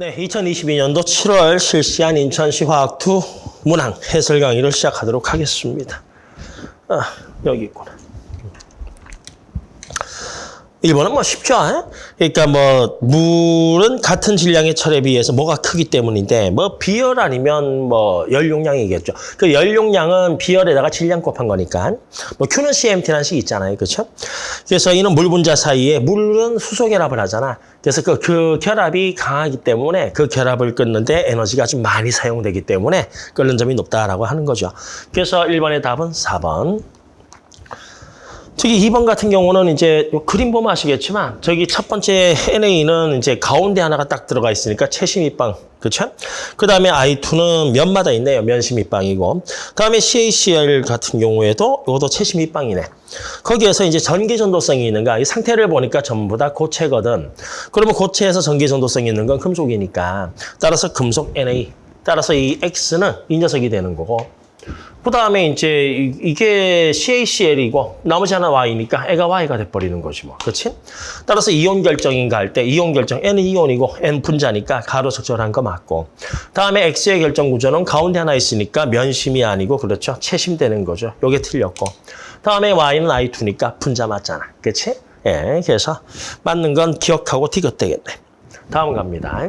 네, 2022년도 7월 실시한 인천시 화학2 문항 해설 강의를 시작하도록 하겠습니다. 아, 여기 있구나. 1번은 뭐 쉽죠. 에? 그러니까 뭐 물은 같은 질량의 철에 비해서 뭐가 크기 때문인데 뭐 비열 아니면 뭐 열용량이겠죠. 그 열용량은 비열에다가 질량 곱한 거니까 뭐 Q는 CMT라는 식 있잖아요. 그렇죠? 그래서 이는 물 분자 사이에 물은 수소 결합을 하잖아. 그래서 그, 그 결합이 강하기 때문에 그 결합을 끊는데 에너지가 좀 많이 사용되기 때문에 끓는 점이 높다라고 하는 거죠. 그래서 1번의 답은 4번. 저기 2번 같은 경우는 이제 요 그림 보면 아시겠지만 저기 첫 번째 NA는 이제 가운데 하나가 딱 들어가 있으니까 채심 입방 그렇죠? 그 다음에 I2는 면마다 있네요. 면심 입방이고 그 다음에 CACL 같은 경우에도 이것도 채심 입방이네. 거기에서 이제 전기 전도성이 있는가 이 상태를 보니까 전부 다 고체거든. 그러면 고체에서 전기 전도성이 있는 건 금속이니까 따라서 금속 NA 따라서 이 X는 이 녀석이 되는 거고 그 다음에 이제 이게 CACL이고 나머지 하나 Y니까 애가 Y가 돼버리는 거지 뭐. 그렇지? 따라서 이온 결정인가 할 때 이온 결정 N은 이온이고 N 분자니까 가로 적절한 거 맞고 다음에 X의 결정 구조는 가운데 하나 있으니까 면심이 아니고 그렇죠? 채심되는 거죠. 요게 틀렸고 다음에 Y는 I2니까 분자 맞잖아. 그렇지? 예, 그래서 맞는 건 기억하고 디귿 되겠네. 다음 갑니다.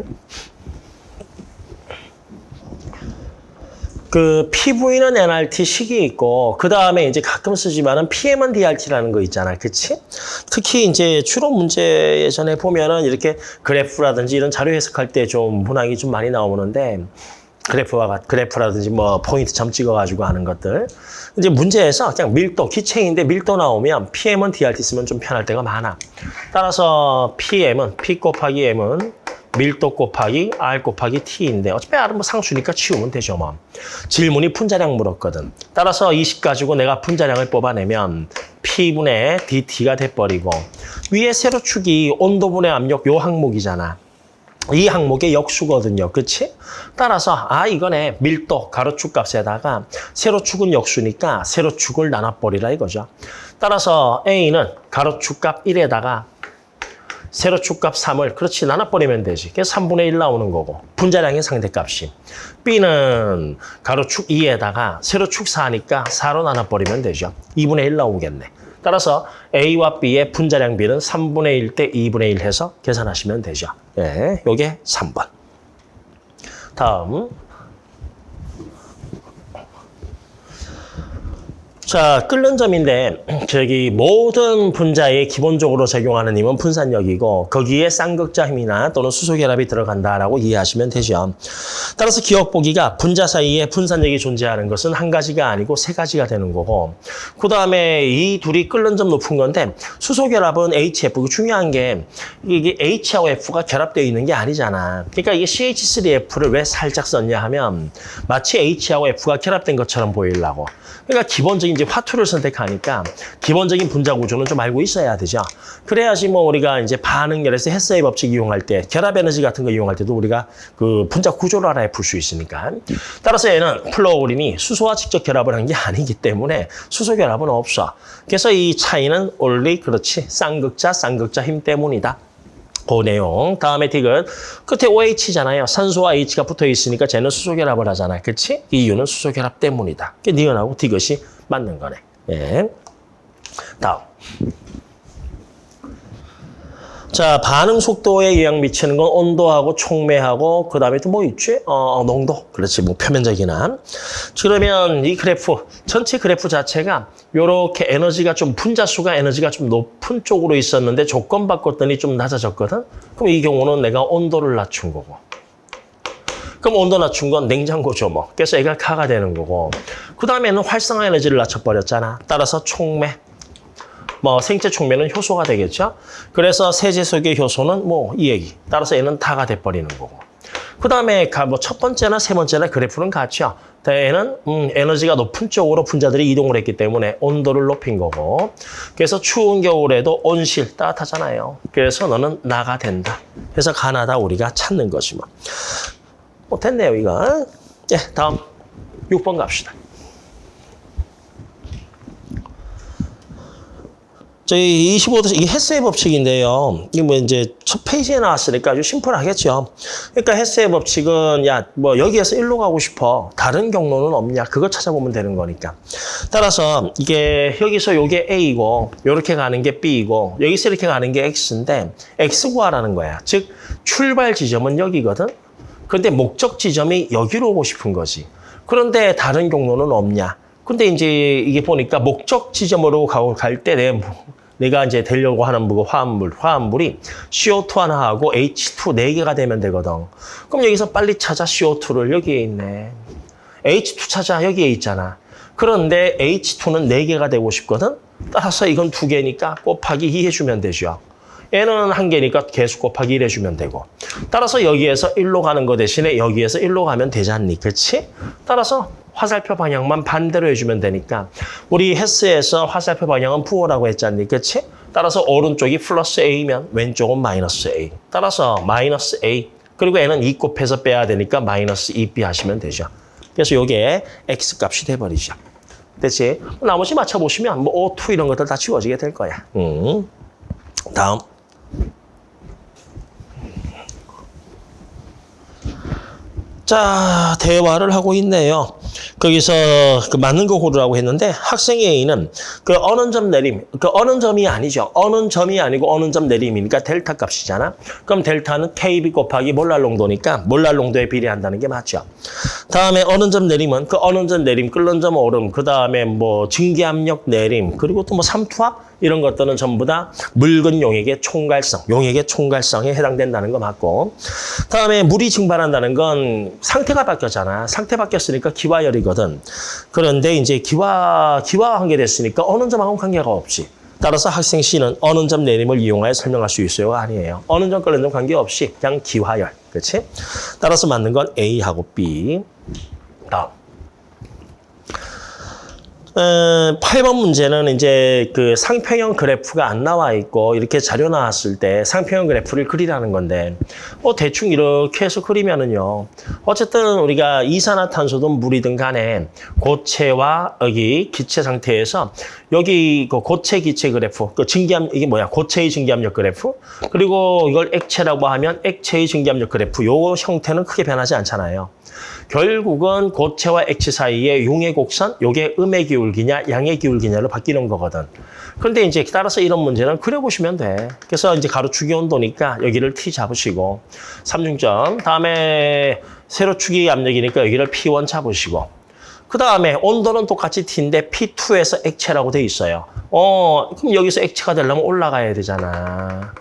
그 PV는 NRT 식이 있고 그 다음에 이제 가끔 쓰지만은 PM은 DRT라는 거 있잖아, 그치? 특히 이제 추론 문제 예전에 보면은 이렇게 그래프라든지 이런 자료 해석할 때 좀 문항이 좀 많이 나오는데 그래프와 그래프라든지 뭐 포인트 점 찍어가지고 하는 것들 이제 문제에서 그냥 밀도 기체인데 밀도 나오면 PM은 DRT 쓰면 좀 편할 때가 많아. 따라서 PM은 P 곱하기 M은 밀도 곱하기 R 곱하기 T인데 어차피 R은 뭐 상수니까 치우면 되죠 뭐. 질문이 분자량 물었거든. 따라서 20 가지고 내가 분자량을 뽑아내면 P분의 DT가 돼버리고 위에 세로축이 온도분의 압력 요 항목이잖아. 이 항목의 역수거든요. 그치? 따라서 아 이거네 밀도 가로축 값에다가 세로축은 역수니까 세로축을 나눠버리라 이거죠. 따라서 A는 가로축 값 1에다가 세로축 값 3을 그렇지 나눠버리면 되지. 그래서 3분의 1 나오는 거고 분자량의 상대값이. B는 가로축 2에다가 세로축 4니까 4로 나눠버리면 되죠. 2분의 1 나오겠네. 따라서 A와 B의 분자량 비는 3분의 1 대 2분의 1 해서 계산하시면 되죠. 예, 요게 3번. 다음. 자, 끓는 점인데 저기 모든 분자에 기본적으로 적용하는 힘은 분산력이고 거기에 쌍극자 힘이나 또는 수소 결합이 들어간다라고 이해하시면 되죠. 따라서 기억 보기가 분자 사이에 분산력이 존재하는 것은 한 가지가 아니고 세 가지가 되는 거고 그다음에 이 둘이 끓는 점 높은 건데 수소 결합은 HF 중요한 게 이게 H하고 F가 결합되어 있는 게 아니잖아. 그러니까 이게 CH3F를 왜 살짝 썼냐 하면 마치 H하고 F가 결합된 것처럼 보이려고. 그러니까 기본적인 이제 화투를 선택하니까 기본적인 분자 구조는 좀 알고 있어야 되죠. 그래야지 뭐 우리가 이제 반응열에서 헤스의 법칙 이용할 때 결합 에너지 같은 거 이용할 때도 우리가 그 분자 구조를 알아야 풀 수 있으니까. 따라서 얘는 플루오린이 수소와 직접 결합을 한 게 아니기 때문에 수소 결합은 없어. 그래서 이 차이는 원리 그렇지 쌍극자 쌍극자 힘 때문이다. 그 내용. 다음에 디귿. 끝에 OH잖아요. 산소와 H가 붙어 있으니까 쟤는 수소 결합을 하잖아. 그치? 이유는 수소 결합 때문이다. 그 니은하고 디귿이 맞는 거네. 예. 다음. 자, 반응 속도에 영향 미치는 건 온도하고 촉매하고 그 다음에 또 뭐 있지? 어, 농도. 그렇지. 뭐 표면적이나. 그러면 이 그래프, 전체 그래프 자체가 요렇게 에너지가 좀 분자 수가 에너지가 좀 높은 쪽으로 있었는데 조건 바꿨더니 좀 낮아졌거든. 그럼 이 경우는 내가 온도를 낮춘 거고. 그럼 온도 낮춘 건 냉장고죠 뭐. 그래서 애가 카가 되는 거고. 그 다음에는 활성화 에너지를 낮춰버렸잖아. 따라서 촉매. 뭐 생체 촉매는 효소가 되겠죠. 그래서 세제 속의 효소는 뭐 이 얘기. 따라서 얘는 타가 돼버리는 거고. 그 다음에 뭐 첫 번째나 세 번째나 그래프는 같죠. 얘는 음, 에너지가 높은 쪽으로 분자들이 이동을 했기 때문에 온도를 높인 거고. 그래서 추운 겨울에도 온실 따뜻하잖아요. 그래서 너는 나가 된다. 그래서 가나다 우리가 찾는 거지 뭐. 뭐 됐네요 이거. 예, 다음 6번 갑시다. 저희 25도 이게 헤스의 법칙인데요. 이게 뭐 이제 첫 페이지에 나왔으니까 아주 심플하겠죠. 그러니까 헤스의 법칙은 야 뭐 여기에서 일로 가고 싶어. 다른 경로는 없냐? 그거 찾아보면 되는 거니까. 따라서 이게 여기서 요게 A고 요렇게 가는 게 B이고 여기서 이렇게 가는 게 X인데 X 구하라는 거야. 즉 출발 지점은 여기거든. 그런데 목적 지점이 여기로 오고 싶은 거지. 그런데 다른 경로는 없냐? 근데 이제 이게 보니까 목적 지점으로 가고 갈 때 내 내가 이제 되려고 하는 뭐 화합물, 화합물이 CO2 하나하고 H2 네 개가 되면 되거든. 그럼 여기서 빨리 찾아 CO2를 여기에 있네. H2 찾아 여기에 있잖아. 그런데 H2는 네개가 되고 싶거든. 따라서 이건 두개니까 곱하기 2 해주면 되죠. 얘는 한개니까 개수 곱하기 1 해주면 되고. 따라서 여기에서 1로 가는 거 대신에 여기에서 1로 가면 되지 않니? 그렇지? 따라서 화살표 방향만 반대로 해주면 되니까 우리 헬스에서 화살표 방향은 부호라고 했잖니. 그렇지? 따라서 오른쪽이 플러스 A면 왼쪽은 마이너스 A. 따라서 마이너스 A. 그리고 얘는 2 곱해서 빼야 되니까 마이너스 2B 하시면 되죠. 그래서 요게 X 값이 돼버리죠. 됐지? 나머지 맞춰보시면 뭐 O2 이런 것들 다 지워지게 될 거야. 음. 다음. 자, 대화를 하고 있네요. 거기서 그 맞는 거 고르라고 했는데 학생 A는 그 어느 점 내림, 그 어느 점이 아니죠. 어느 점이 아니고 어느 점 내림이니까 델타 값이잖아. 그럼 델타는 KB 곱하기 몰랄 농도니까 몰랄 농도에 비례한다는 게 맞죠. 다음에 어느 점 내림은 그 어느 점 내림, 끓는 점 오름, 그 다음에 뭐 증기압력 내림, 그리고 또 뭐 삼투압 이런 것들은 전부 다 묽은 용액의 총괄성, 용액의 총괄성에 해당된다는 거 맞고 다음에 물이 증발한다는 건 상태가 바뀌었잖아. 상태 바뀌었으니까 기 화열이거든. 그런데 이제 기화, 기화가 관계됐으니까 어느 점하고 관계가 없지. 따라서 학생 C는 어느 점 내림을 이용하여 설명할 수 있어요가 아니에요. 어느 점 끓는 점 관계없이 그냥 기화열. 그렇지? 따라서 맞는 건 A하고 B. 다음. 어, 8번 문제는 이제 그 상평형 그래프가 안 나와 있고 이렇게 자료 나왔을 때 상평형 그래프를 그리라는 건데 뭐 대충 이렇게 해서 그리면은요. 어쨌든 우리가 이산화탄소든 물이든 간에 고체와 여기 기체 상태에서 여기 그 고체 기체 그래프, 그 증기압 이게 뭐야? 고체의 증기압력 그래프. 그리고 이걸 액체라고 하면 액체의 증기압력 그래프. 요 형태는 크게 변하지 않잖아요. 결국은 고체와 액체 사이의 용의 곡선, 요게 음의 기울기냐, 양의 기울기냐로 바뀌는 거거든. 그런데 이제 따라서 이런 문제는 그려보시면 돼. 그래서 이제 가로축이 온도니까 여기를 T 잡으시고, 삼중점. 다음에 세로축이 압력이니까 여기를 P1 잡으시고, 그 다음에 온도는 똑같이 T인데 P2에서 액체라고 돼 있어요. 어, 그럼 여기서 액체가 되려면 올라가야 되잖아.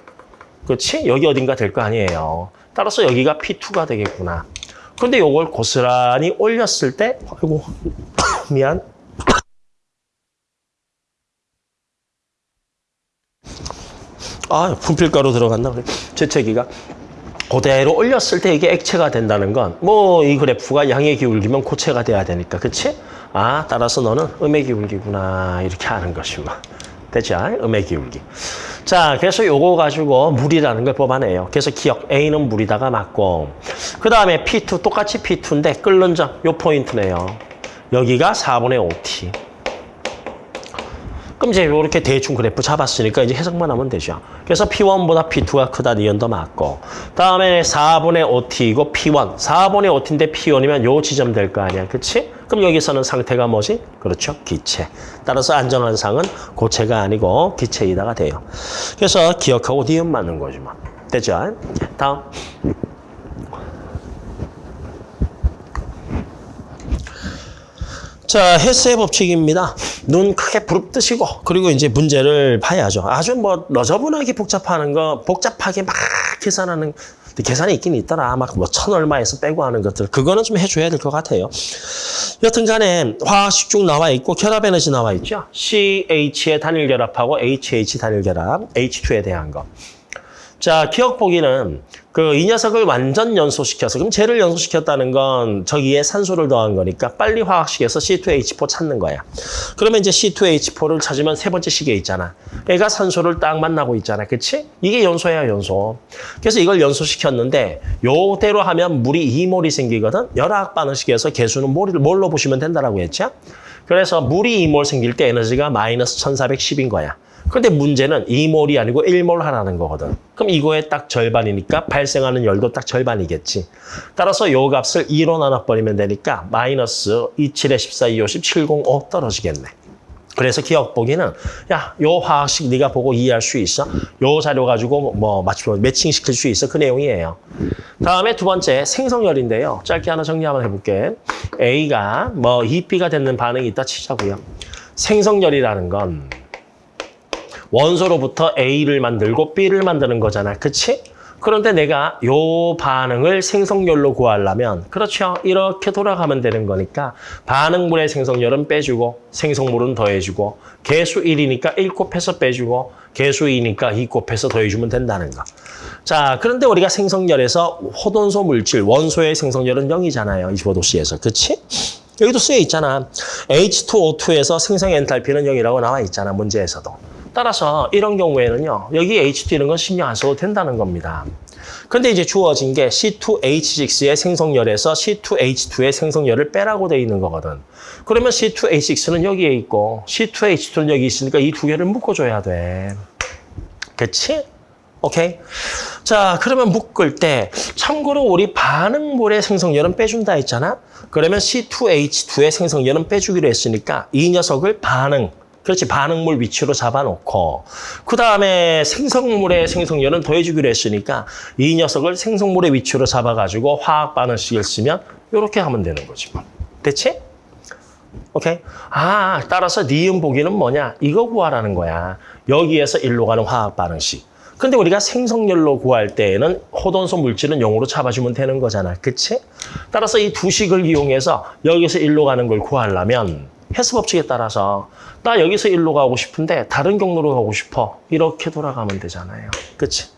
그렇지? 여기 어딘가 될 거 아니에요. 따라서 여기가 P2가 되겠구나. 근데 요걸 고스란히 올렸을 때, 아이고, 미안. 아, 분필가루 들어갔나? 그래. 재채기가. 그대로 올렸을 때 이게 액체가 된다는 건, 뭐, 이 그래프가 양의 기울기면 고체가 돼야 되니까, 그치? 아, 따라서 너는 음의 기울기구나. 이렇게 하는 것이고. 되죠? 음의 기울기. 자, 그래서 요거 가지고 물이라는 걸 뽑아내요. 그래서 기억, A는 물이다가 맞고, 그 다음에 P2, 똑같이 P2인데 끓는 점, 요 포인트네요. 여기가 4분의 5T. 그럼 이제 이렇게 대충 그래프 잡았으니까 이제 해석만 하면 되죠. 그래서 P1보다 P2가 크다 니언더 맞고 다음에 4분의 5T이고 P1. 4분의 5T인데 P1이면 요 지점 될 거 아니야. 그치? 그럼 여기서는 상태가 뭐지? 그렇죠. 기체. 따라서 안전한 상은 고체가 아니고 기체이다가 돼요. 그래서 기억하고 니은 맞는 거지 뭐. 되죠? 다음. 자, 헬스의 법칙입니다. 눈 크게 부릅뜨시고 그리고 이제 문제를 봐야죠. 아주 뭐 너저분하게 복잡하는 거, 복잡하게 막 계산하는 계산이 있긴 있더라. 막 뭐 천 얼마에서 빼고 하는 것들. 그거는 좀 해줘야 될 것 같아요. 여튼 간에 화학식 중 나와 있고 결합 에너지 나와 있죠. CH의 단일 결합하고 HH 단일 결합, H2에 대한 거. 자, 기억 보기는 그 이 녀석을 완전 연소시켜서 그럼 쟤를 연소시켰다는 건 저기에 산소를 더한 거니까 빨리 화학식에서 C2H4 찾는 거야. 그러면 이제 C2H4를 찾으면 세 번째 식에 있잖아. 얘가 산소를 딱 만나고 있잖아. 그치? 이게 연소야, 연소. 그래서 이걸 연소시켰는데 요대로 하면 물이 2몰이 생기거든. 열화학 반응식에서 개수는 몰, 몰로 보시면 된다라고 했죠. 그래서 물이 2몰 생길 때 에너지가 마이너스 1410인 거야. 근데 문제는 2몰이 아니고 1몰 하라는 거거든. 그럼 이거의 딱 절반이니까 발생하는 열도 딱 절반이겠지. 따라서 요 값을 2로 나눠버리면 되니까 마이너스 27에 14, 2, 50, 705 떨어지겠네. 그래서 기억 보기는 야, 요 화학식 네가 보고 이해할 수 있어? 요 자료 가지고 뭐 맞추 매칭 시킬 수 있어? 그 내용이에요. 다음에 두 번째 생성열인데요. 짧게 하나 정리 한번 해볼게. A가 뭐 2B가 되는 반응이 있다 치자고요. 생성열이라는 건 원소로부터 A를 만들고 B를 만드는 거잖아. 그치? 그런데 내가 요 반응을 생성열로 구하려면 그렇죠. 이렇게 돌아가면 되는 거니까 반응물의 생성열은 빼주고 생성물은 더해주고 개수 1이니까 1 곱해서 빼주고 개수 2니까 2 곱해서 더해주면 된다는 거. 자, 그런데 우리가 생성열에서 호돈소 물질, 원소의 생성열은 0이잖아요. 25도씨에서. 그치? 여기도 쓰여 있잖아. H2O2에서 생성 엔탈피는 0이라고 나와 있잖아. 문제에서도. 따라서 이런 경우에는요. 여기 H2 이런 건 신경 안 써도 된다는 겁니다. 근데 이제 주어진 게 C2H6의 생성열에서 C2H2의 생성열을 빼라고 돼 있는 거거든. 그러면 C2H6는 여기에 있고 C2H2는 여기 있으니까 이 두 개를 묶어줘야 돼. 그치? 오케이? 자, 그러면 묶을 때 참고로 우리 반응물의 생성열은 빼준다 했잖아? 그러면 C2H2의 생성열은 빼주기로 했으니까 이 녀석을 반응, 그렇지 반응물 위치로 잡아놓고 그 다음에 생성물의 생성열은 더해주기로 했으니까 이 녀석을 생성물의 위치로 잡아가지고 화학 반응식을 쓰면 이렇게 하면 되는 거지 뭐. 됐지? 오케이? 아, 따라서 니은 보기는 뭐냐? 이거 구하라는 거야. 여기에서 일로 가는 화학 반응식. 근데 우리가 생성열로 구할 때에는 호돈소 물질은 0으로 잡아주면 되는 거잖아. 그치? 따라서 이 두 식을 이용해서 여기서 일로 가는 걸 구하려면 헬스 법칙에 따라서 나 여기서 일로 가고 싶은데 다른 경로로 가고 싶어. 이렇게 돌아가면 되잖아요. 그치?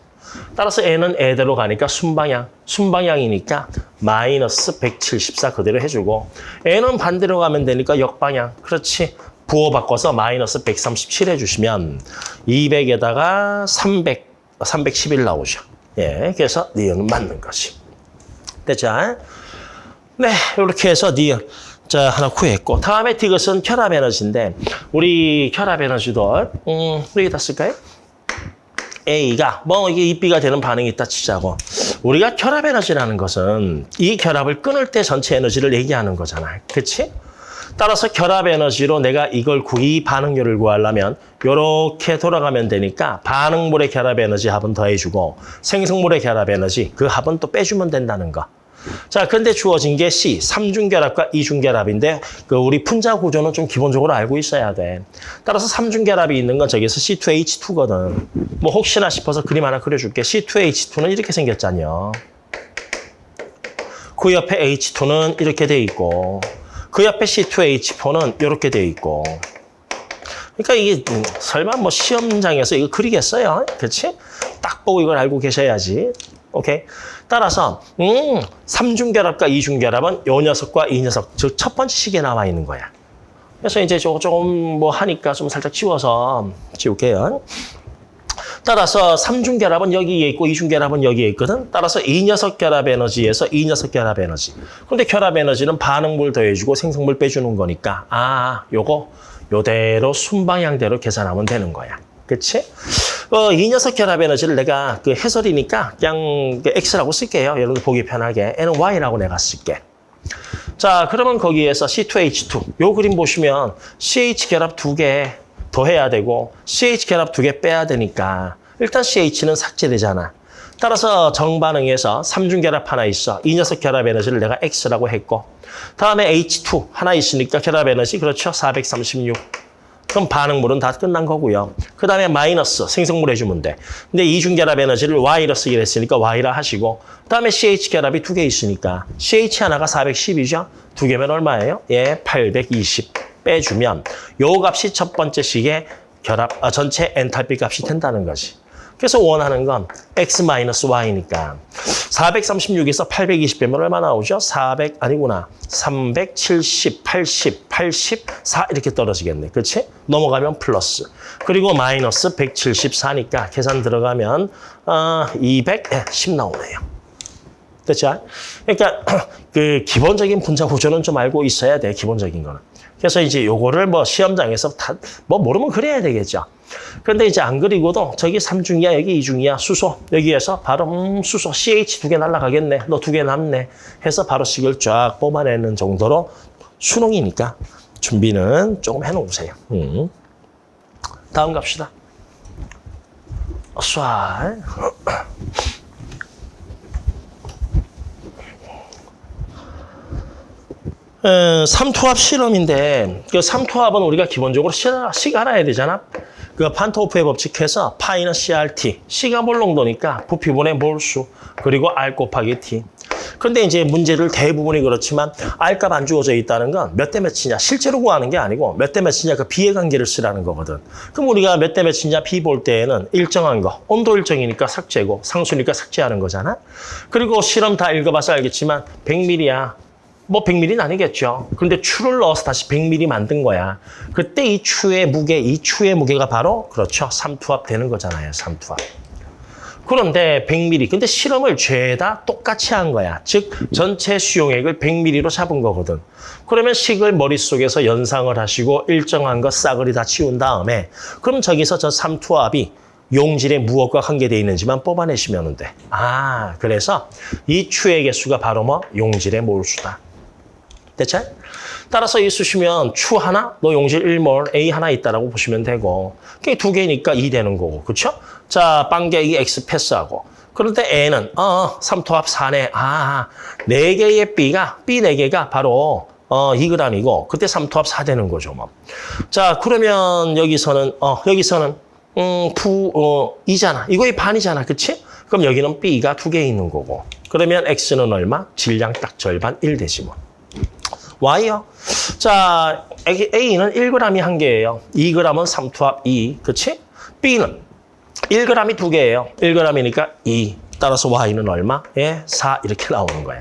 따라서 N은 A대로 가니까 순방향. 순방향이니까 마이너스 174 그대로 해주고 N은 반대로 가면 되니까 역방향. 그렇지? 부호 바꿔서 마이너스 137 해주시면 200에다가 300, 311 나오죠. 예, 그래서 니은은 맞는 거지. 됐죠? 네, 이렇게 해서 니은. 자, 하나 구했고. 다음에 디귿은 혈압 에너지인데, 우리 혈압 에너지도, 음, 여기다 쓸까요? A가, 뭐, 이게 입비가 되는 반응이 있다 치자고. 우리가 혈압 에너지라는 것은 이 혈압을 끊을 때 전체 에너지를 얘기하는 거잖아. 그치? 따라서 결합 에너지로 내가 이걸 구이 반응률을 구하려면 이렇게 돌아가면 되니까 반응물의 결합 에너지 합은 더해주고 생성물의 결합 에너지 그 합은 또 빼주면 된다는 거. 자, 근데 주어진 게 C, 삼중결합과 이중결합인데 그 우리 분자 구조는 좀 기본적으로 알고 있어야 돼. 따라서 삼중결합이 있는 건 저기서 C2H2거든. 뭐 혹시나 싶어서 그림 하나 그려줄게. C2H2는 이렇게 생겼잖여. 그 옆에 H2는 이렇게 돼 있고 그 옆에 C2H4는 이렇게 돼 있고 그러니까 이게 음, 설마 뭐 시험장에서 이거 그리겠어요? 그렇지? 딱 보고 이걸 알고 계셔야지. 오케이. 따라서 음, 삼중결합과 이중결합은 요 녀석과 이 녀석, 즉 첫 번째 식에 나와 있는 거야. 그래서 이제 조금 뭐 하니까 좀 살짝 지워서 지울게요. 따라서 삼중 결합은 여기에 있고 이중 결합은 여기에 있거든. 따라서 이 녀석 결합 에너지에서 이 녀석 결합 에너지. 그런데 결합 에너지는 반응물 더해주고 생성물 빼주는 거니까 아, 요거 요대로 순방향대로 계산하면 되는 거야. 그치? 어, 이 녀석 결합 에너지를 내가 그 해설이니까 그냥 X라고 쓸게요. 여러분들 보기 편하게. N은 Y라고 내가 쓸게. 자, 그러면 거기에서 C2H2. 요 그림 보시면 CH 결합 두 개 더해야 되고 CH 결합 두 개 빼야 되니까 일단 CH는 삭제되잖아. 따라서 정반응에서 삼중 결합 하나 있어. 이 녀석 결합 에너지를 내가 X라고 했고 다음에 H2 하나 있으니까 결합 에너지 그렇죠? 436. 그럼 반응물은 다 끝난 거고요. 그 다음에 마이너스 생성물 해주면 돼. 근데 이중결합 에너지를 Y로 쓰기로 했으니까 Y라 하시고 그 다음에 CH 결합이 두 개 있으니까 CH 하나가 410이죠? 두 개면 얼마예요? 예, 820 빼주면 요 값이 첫 번째 식의 결합, 아, 전체 엔탈피 값이 된다는 거지. 그래서 원하는 건 x-y니까 436에서 820 빼면 얼마 나오죠? 400 아니구나. 370, 80, 84 이렇게 떨어지겠네. 그렇지? 넘어가면 플러스. 그리고 마이너스 174니까 계산 들어가면 어, 210 나오네요. 됐죠? 그러니까 그 기본적인 분자 구조는 좀 알고 있어야 돼. 기본적인 거는. 그래서 이제 요거를 뭐 시험장에서 다 뭐 모르면 그래야 되겠죠. 그런데 이제 안 그리고도 저기 삼중이야 여기 이중이야 수소 여기에서 바로 음 수소 CH 두 개 날라가겠네 너 두 개 남네 해서 바로 식을 쫙 뽑아내는 정도로 수능이니까 준비는 조금 해놓으세요. 음. 다음 갑시다. 쏴. 삼투압 실험인데 그 삼투압은 우리가 기본적으로 시, 식 알아야 되잖아. 그 판토프의 법칙해서 파이는 CRT, C가 몰 농도니까 부피분의 몰수, 그리고 R 곱하기 T. 근데 이제 문제를 대부분이 그렇지만 R값 안 주어져 있다는 건 몇 대 몇이냐 실제로 구하는 게 아니고 몇 대 몇이냐 그 비의 관계를 쓰라는 거거든. 그럼 우리가 몇 대 몇이냐 비 볼 때에는 일정한 거, 온도 일정이니까 삭제고 상수니까 삭제하는 거잖아. 그리고 실험 다 읽어봐서 알겠지만 100ml야. 뭐 100ml는 아니겠죠. 근데 추를 넣어서 다시 100ml 만든 거야. 그때 이 추의 무게, 이 추의 무게가 바로 그렇죠. 삼투압 되는 거잖아요. 삼투압. 그런데 100ml. 근데 실험을 죄다 똑같이 한 거야. 즉 전체 수용액을 100ml로 잡은 거거든. 그러면 식을 머릿속에서 연상을 하시고 일정한 거 싸그리 다 치운 다음에 그럼 저기서 저 삼투압이 용질의 무엇과 관계되어 있는지만 뽑아내시면 돼. 아, 그래서 이 추의 개수가 바로 뭐 용질의 몰수다. 대체? 따라서 이 쓰시면 추 하나, 너 용질 1몰, A 하나 있다라고 보시면 되고 그게 두 개니까 2 되는 거고, 그렇죠? 자, 빵개기 X 패스하고 그런데 A는 어, 삼토합 4네. 아, 네 개의 B가 B 네 개가 바로 어, 2g이고 그때 삼토합 4 되는 거죠, 뭐. 자, 그러면 여기서는 어, 여기서는 음, 부, 어, 2잖아. 이거의 반이잖아. 그치? 그럼 여기는 B가 두 개 있는 거고. 그러면 X는 얼마? 질량 딱 절반 1 되지 뭐. Y요? 자, A는 1g이 한 개예요. 2g은 삼투압 2, 그치? B는 1g이 두 개예요. 1g이니까 2. 따라서 Y는 얼마? 예, 4 이렇게 나오는 거야.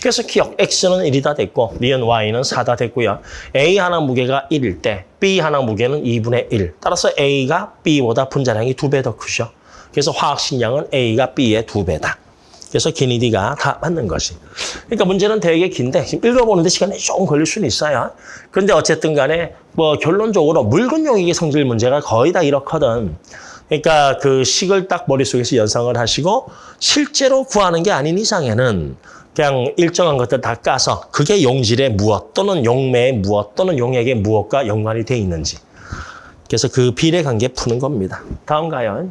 그래서 기억, X는 1이다 됐고, 니은 Y는 4다 됐고요. A 하나 무게가 1일 때, B 하나 무게는 2분의 1. 따라서 A가 B보다 분자량이 두 배 더 크죠. 그래서 화학 식량은 A가 B의 두 배다. 그래서 기니디가 다 맞는 것이. 그러니까 문제는 되게 긴데 지금 읽어보는데 시간이 조금 걸릴 수는 있어요. 그런데 어쨌든 간에 뭐 결론적으로 묽은 용액의 성질 문제가 거의 다 이렇거든. 그러니까 그 식을 딱 머릿속에서 연상을 하시고 실제로 구하는 게 아닌 이상에는 그냥 일정한 것들 다 까서 그게 용질의 무엇 또는 용매의 무엇 또는 용액의 무엇과 연관이 돼 있는지. 그래서 그 비례 관계 푸는 겁니다. 다음 가요.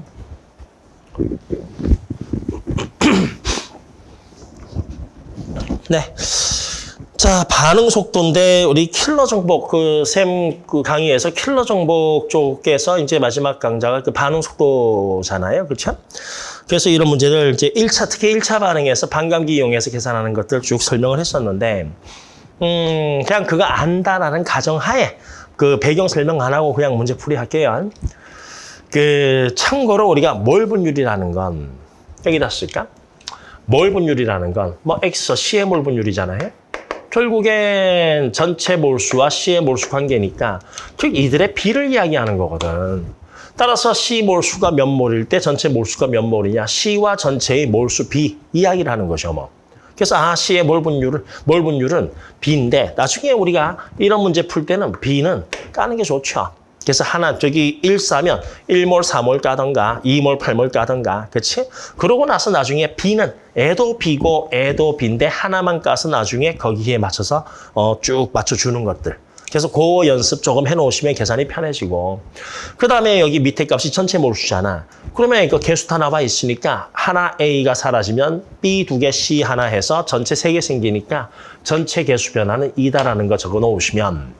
네. 자, 반응 속도인데 우리 킬러 정복 그샘 그 강의에서 킬러 정복 쪽에서 이제 마지막 강좌가 그 반응 속도잖아요. 그렇죠? 그래서 이런 문제를 이제 1차 특히 1차 반응에서 반감기 이용해서 계산하는 것들 쭉 설명을 했었는데 음, 그냥 그거 안다라는 가정하에 그 배경 설명 안 하고 그냥 문제 풀이 할게요. 그 참고로 우리가 몰 분율이라는 건 여기다 쓸까? 몰 분율이라는 건 뭐 X, C의 몰 분율이잖아요. 결국엔 전체 몰수와 C의 몰수 관계니까 즉 이들의 비를 이야기하는 거거든. 따라서 C 몰수가 몇 몰일 때 전체 몰수가 몇 몰이냐 C와 전체의 몰수 B 이야기를 하는 거죠. 뭐. 그래서 아 C의 몰 분율을 몰 분율은 B인데 나중에 우리가 이런 문제 풀 때는 B는 까는 게 좋죠. 그래서 하나 저기 1 싸면 1몰 4몰 까던가 2몰 8몰 까던가 그렇지? 그러고 나서 나중에 B는 애도 B고 애도 B인데 하나만 까서 나중에 거기에 맞춰서 어, 쭉 맞춰주는 것들. 그래서 그 연습 조금 해놓으시면 계산이 편해지고 그 다음에 여기 밑에 값이 전체 몰수잖아. 그러면 이거 개수 다 나와 있으니까 하나 A가 사라지면 B 두 개 C 하나 해서 전체 세 개 생기니까 전체 개수 변화는 2다라는 거 적어 놓으시면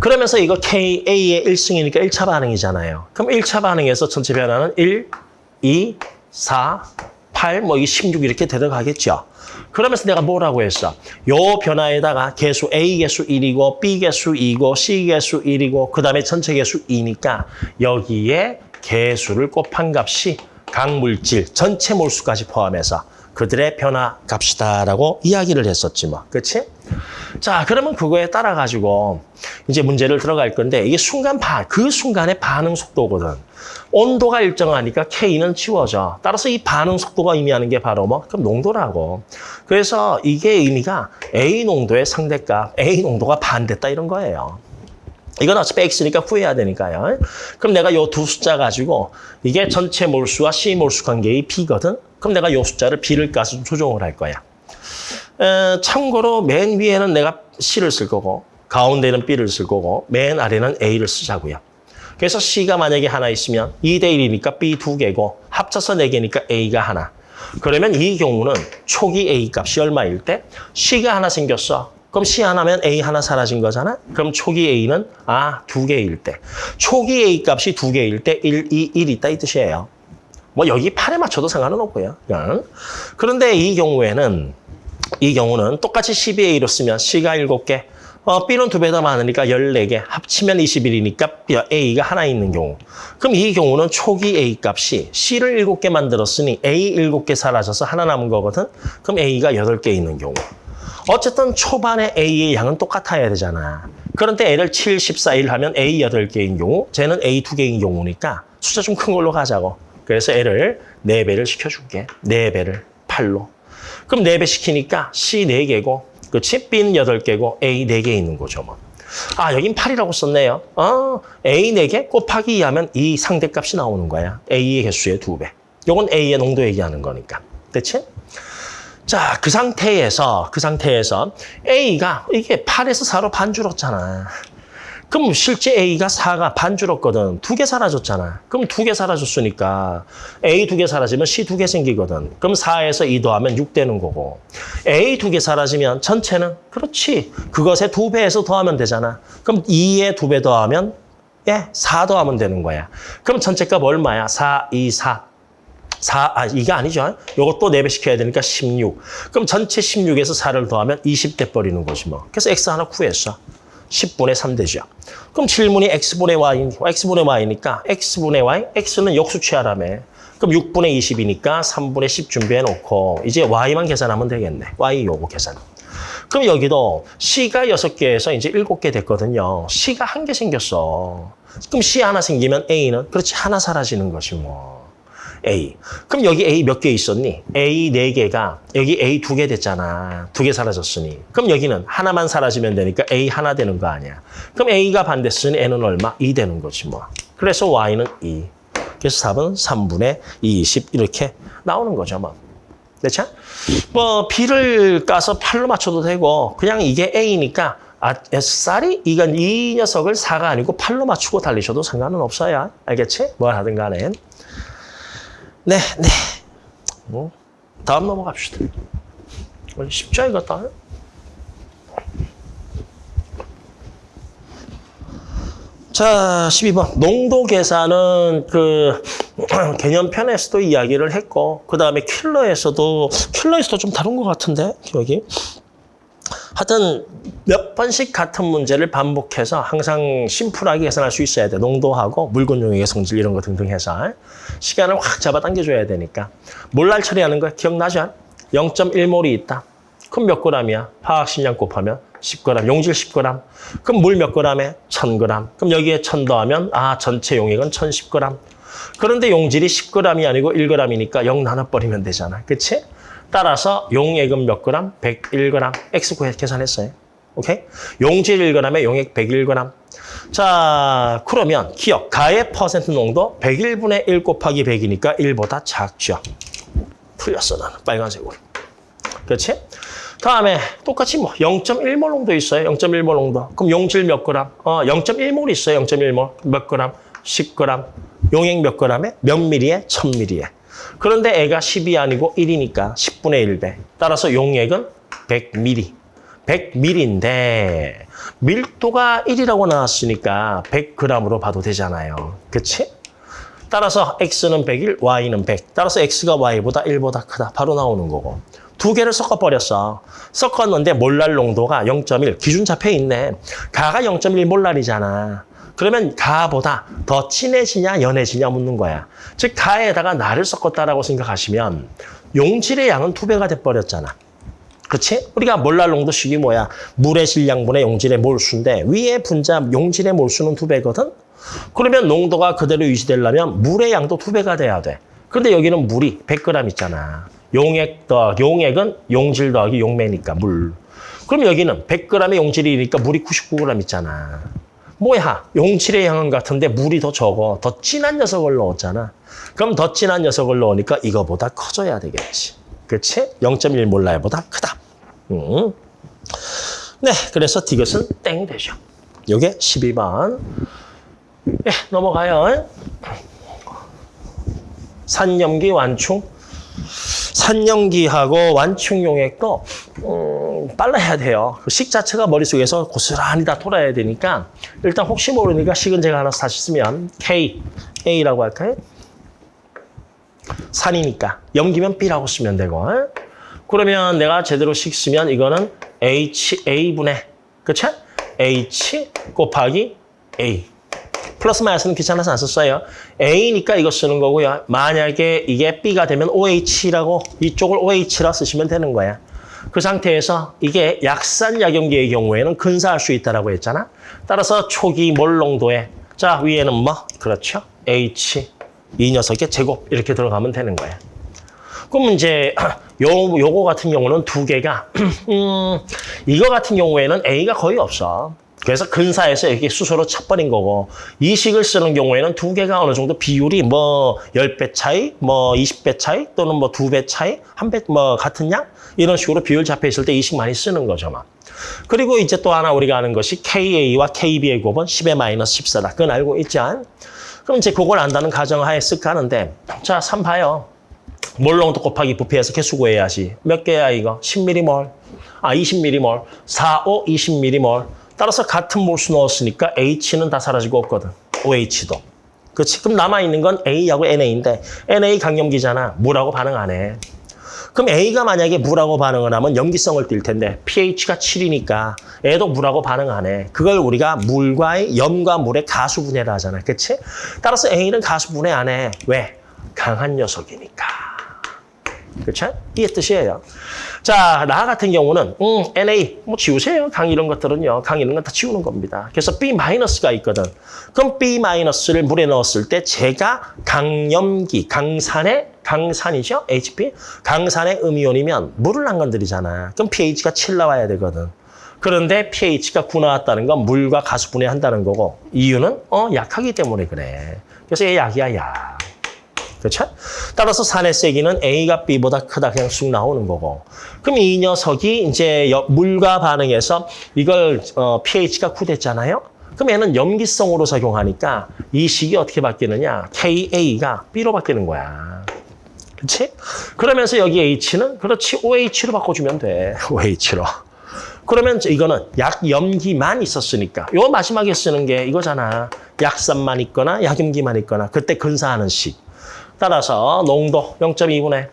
그러면서 이거 KA의 1승이니까 1차 반응이잖아요. 그럼 1차 반응에서 전체 변화는 1, 2, 4, 8, 뭐 이게 16 이렇게 데려가겠죠. 그러면서 내가 뭐라고 했어? 요 변화에다가 개수 A 개수 1이고 B 개수 2고 C 개수 1이고 그 다음에 전체 개수 2니까 여기에 개수를 곱한 값이 각 물질 전체 몰수까지 포함해서 그들의 변화 값이다라고 이야기를 했었지 뭐. 그렇지? 자, 그러면 그거에 따라 가지고 이제 문제를 들어갈 건데 이게 순간 반, 그 순간의 반응 속도거든. 온도가 일정하니까 K는 지워져. 따라서 이 반응 속도가 의미하는 게 바로 뭐? 그럼 농도라고. 그래서 이게 의미가 A 농도의 상대값, A 농도가 반됐다 이런 거예요. 이건 어차피 X니까 구해야 되니까요. 그럼 내가 요 두 숫자 가지고 이게 전체 몰수와 C 몰수 관계의 B거든. 그럼 내가 요 숫자를 B를 좀 조정을 할 거야. 에, 참고로 맨 위에는 내가 C를 쓸 거고 가운데는 B를 쓸 거고 맨 아래는 A를 쓰자고요. 그래서 C가 만약에 하나 있으면 2대 1이니까 B 두 개고 합쳐서 4개니까 A가 하나. 그러면 이 경우는 초기 A 값이 얼마일 때 C가 하나 생겼어. 그럼 C 하나면 A 하나 사라진 거잖아. 그럼 초기 A는 아, 두 개일 때. 초기 A 값이 두 개일 때 1, 2, 1 있다 이 뜻이에요. 뭐 여기 팔에 맞춰도 상관은 없고요. 그런데 이 경우에는 이 경우는 똑같이 12A로 쓰면 C가 7개, 어, B는 두 배 더 많으니까 14개, 합치면 21이니까 A가 하나 있는 경우. 그럼 이 경우는 초기 A 값이 C를 7개 만들었으니 A 7개 사라져서 하나 남은 거거든. 그럼 A가 8개 있는 경우. 어쨌든 초반에 A의 양은 똑같아야 되잖아. 그런데 A를 7, 14, 1 하면 A 8개인 경우, 쟤는 A 2개인 경우니까 숫자 좀 큰 걸로 가자고. 그래서 L을 4배를 시켜줄게. 4배를 8로. 그럼 4배 시키니까 C 4개고, 그치? B는 8개고, A 4개 있는 거죠, 뭐. 아, 여긴 8이라고 썼네요. 어, A 4개 곱하기 2하면 이 상대값이 나오는 거야. A의 개수의 2배. 요건 A의 농도 얘기하는 거니까. 됐지? 자, 그 상태에서, 그 상태에서 A가 이게 8에서 4로 반 줄었잖아. 그럼 실제 A가 4가 반 줄었거든. 두 개 사라졌잖아. 그럼 두 개 사라졌으니까 A 두 개 사라지면 C 두 개 생기거든. 그럼 4에서 2 더하면 6 되는 거고. A 두 개 사라지면 전체는 그렇지. 그것의 두 배에서 더하면 되잖아. 그럼 2에 두 배 더하면 예, 4 더하면 되는 거야. 그럼 전체 값 얼마야? 4, 2, 4. 4, 아, 이게 아니죠. 요것도 4배 시켜야 되니까 16. 그럼 전체 16에서 4를 더하면 20 돼 버리는 거지 뭐. 그래서 X 하나 구했어. 10분의 3 되죠. 그럼 질문이 X분의 Y, X분의 Y니까 X분의 Y, X는 역수 취하라며. 그럼 6분의 20이니까 3분의 10 준비해 놓고 이제 Y만 계산하면 되겠네. Y 요거 계산. 그럼 여기도 C가 6개에서 이제 7개 됐거든요. C가 한 개 생겼어. 그럼 C 하나 생기면 A는 그렇지 하나 사라지는 것이 뭐. A. 그럼 여기 A 몇 개 있었니? A 네개가 여기 A 두 개 됐잖아. 두 개 사라졌으니. 그럼 여기는 하나만 사라지면 되니까 A 하나 되는 거 아니야. 그럼 A가 반됐으니 N은 얼마? 2 되는 거지 뭐. 그래서 Y는 2. 그래서 답은 3분의 20 이렇게 나오는 거죠 뭐. 됐죠? 뭐 B를 까서 8로 맞춰도 되고 그냥 이게 A니까 아, 쌀이 이건 이 녀석을 4가 아니고 8로 맞추고 달리셔도 상관은 없어요. 알겠지? 뭘 하든 간에. 네, 네. 뭐 다음 넘어갑시다. 이거 다. 자, 12번. 농도 계산은 그 개념편에서도 이야기를 했고 그 다음에 킬러에서도 킬러에서도 좀 다른 것 같은데 기억이. 하여튼 몇 번씩 같은 문제를 반복해서 항상 심플하게 계산할 수 있어야 돼. 농도하고 물건 용액의 성질 이런 거 등등 해서 시간을 확 잡아당겨줘야 되니까. 몰날 처리하는 거 기억나죠? 0.1몰이 있다. 그럼 몇 g이야? 화학식량 곱하면 10g, 용질 10g. 그럼 물 몇 g에? 1000g. 그럼 여기에 1000 더하면 아 전체 용액은 1010g. 그런데 용질이 10g이 아니고 1g이니까 0 나눠버리면 되잖아. 그치? 따라서 용액은 몇 그램? 101g. X 구해 계산했어요. 오케이? 용질 1g에 용액 101g. 자, 그러면 기억. 가의 퍼센트 농도 101분의 1 곱하기 100이니까 1보다 작죠. 풀렸어, 나는. 빨간색으로. 그렇지? 다음에 똑같이 뭐 0.1몰 농도 있어요. 0.1몰 농도. 그럼 용질 몇 그램? 어, 0.1몰 있어요. 0.1몰. 몇 그램? 10g. 용액 몇 g에? 몇 미리에? 1000미리에. 그런데 애가 10이 아니고 1이니까 10분의 1배. 따라서 용액은 100ml. 100ml인데 밀도가 1이라고 나왔으니까 100g으로 봐도 되잖아요. 그치? 따라서 X는 101, Y는 100. 따라서 X가 Y보다 1보다 크다. 바로 나오는 거고. 두 개를 섞어버렸어. 섞었는데 몰랄 농도가 0.1. 기준 잡혀 있네. 가가 0.1 몰랄이잖아. 그러면 가보다 더 진해지냐 연해지냐 묻는 거야. 즉 가에다가 나를 섞었다라고 생각하시면 용질의 양은 두 배가 돼버렸잖아. 그렇지? 우리가 몰랄 농도 식이 뭐야? 물의 질량분의 용질의 몰수인데 위에 분자 용질의 몰수는 두 배거든? 그러면 농도가 그대로 유지되려면 물의 양도 두 배가 돼야 돼. 근데 여기는 물이 100g 있잖아. 용액 더 용액은 용질 더하기 용매니까 물. 그럼 여기는 100g의 용질이니까 물이 99g 있잖아. 뭐야? 용질의 양은 같은데 물이 더 적어. 더 진한 녀석을 넣었잖아. 그럼 더 진한 녀석을 넣으니까 이거보다 커져야 되겠지. 그치? 0.1 몰라보다 크다. 음. 네, 그래서 디귿은 땡 되죠. 요게 12번. 예, 넘어가요. 산염기 완충. 산염기하고 완충 용액도 음, 빨라야 돼요. 그식 자체가 머릿속에서 고스란히 다 돌아야 되니까 일단 혹시 모르니까 식은 제가 하나 다시 쓰면 K, A라고 할까요? 산이니까 염기면 B라고 쓰면 되고 에? 그러면 내가 제대로 식 쓰면 이거는 HA분의 그쵸? H 곱하기 A 플러스 마이너스는 귀찮아서 안 썼어요. A니까 이거 쓰는 거고요. 만약에 이게 B가 되면 OH라고 이쪽을 OH라 쓰시면 되는 거야. 그 상태에서 이게 약산 약염기의 경우에는 근사할 수 있다라고 했잖아. 따라서 초기 몰 농도에 자 위에는 뭐 그렇죠. H 이 녀석의 제곱 이렇게 들어가면 되는 거야. 그럼 이제 요 요거 같은 경우는 두 개가 음, 이거 같은 경우에는 A가 거의 없어. 그래서 근사해서 이렇게 수소로 쳐버린 거고 이 식을 쓰는 경우에는 두 개가 어느 정도 비율이 뭐 10배 차이, 뭐 20배 차이 또는 뭐 두 배 차이, 한 배 뭐 같은 양 이런 식으로 비율 잡혀 있을 때 이식 많이 쓰는 거죠. 막. 그리고 이제 또 하나 우리가 아는 것이 KA와 KB의 곱은 10의 마이너스 14다. 그건 알고 있죠? 그럼 이제 그걸 안다는 가정하에 쓱 가는데 자, 3 봐요. 몰롱도 곱하기 부피해서 개수 구해야지. 몇 개야 이거? 10mm몰. 아, 20mm몰. 4, 5, 20mm몰. 따라서 같은 몰수 넣었으니까 H는 다 사라지고 없거든. OH도. 그렇지? 그럼 남아있는 건 A하고 NA인데 NA 강염기잖아. 물하고 반응 안 해. 그럼 A가 만약에 물하고 반응을 하면 염기성을 띌 텐데 pH가 7이니까 애도 물하고 반응 안 해. 그걸 우리가 물과의 염과 물의 가수 분해를 하잖아. 그렇지? 따라서 A는 가수 분해 안 해. 왜? 강한 녀석이니까. 그렇죠? 이게 뜻이에요. 자, 나 같은 경우는 음, NA 뭐 지우세요. 강 이런 것들은요. 강 이런 건 다 지우는 겁니다. 그래서 B-가 있거든. 그럼 B-를 물에 넣었을 때 제가 강염기, 강산의 강산이죠? HP? 강산의 음이온이면 물을 안 건드리잖아. 그럼 pH가 7 나와야 되거든. 그런데 pH가 9 나왔다는 건 물과 가수 분해한다는 거고 이유는 어 약하기 때문에 그래. 그래서 얘 약이야 약. 그렇죠? 따라서 산의 세기는 A가 B보다 크다 그냥 쑥 나오는 거고. 그럼 이 녀석이 이제 물과 반응해서 이걸 어, pH가 9 됐잖아요. 그럼 얘는 염기성으로 작용하니까 이 식이 어떻게 바뀌느냐? KA가 B로 바뀌는 거야. 그렇지? 그러면서 여기 H는 그렇지 OH로 바꿔주면 돼. OH로. 그러면 이거는 약염기만 있었으니까 요 마지막에 쓰는 게 이거잖아. 약산만 있거나 약염기만 있거나 그때 근사하는 식. 따라서 농도 0.2분의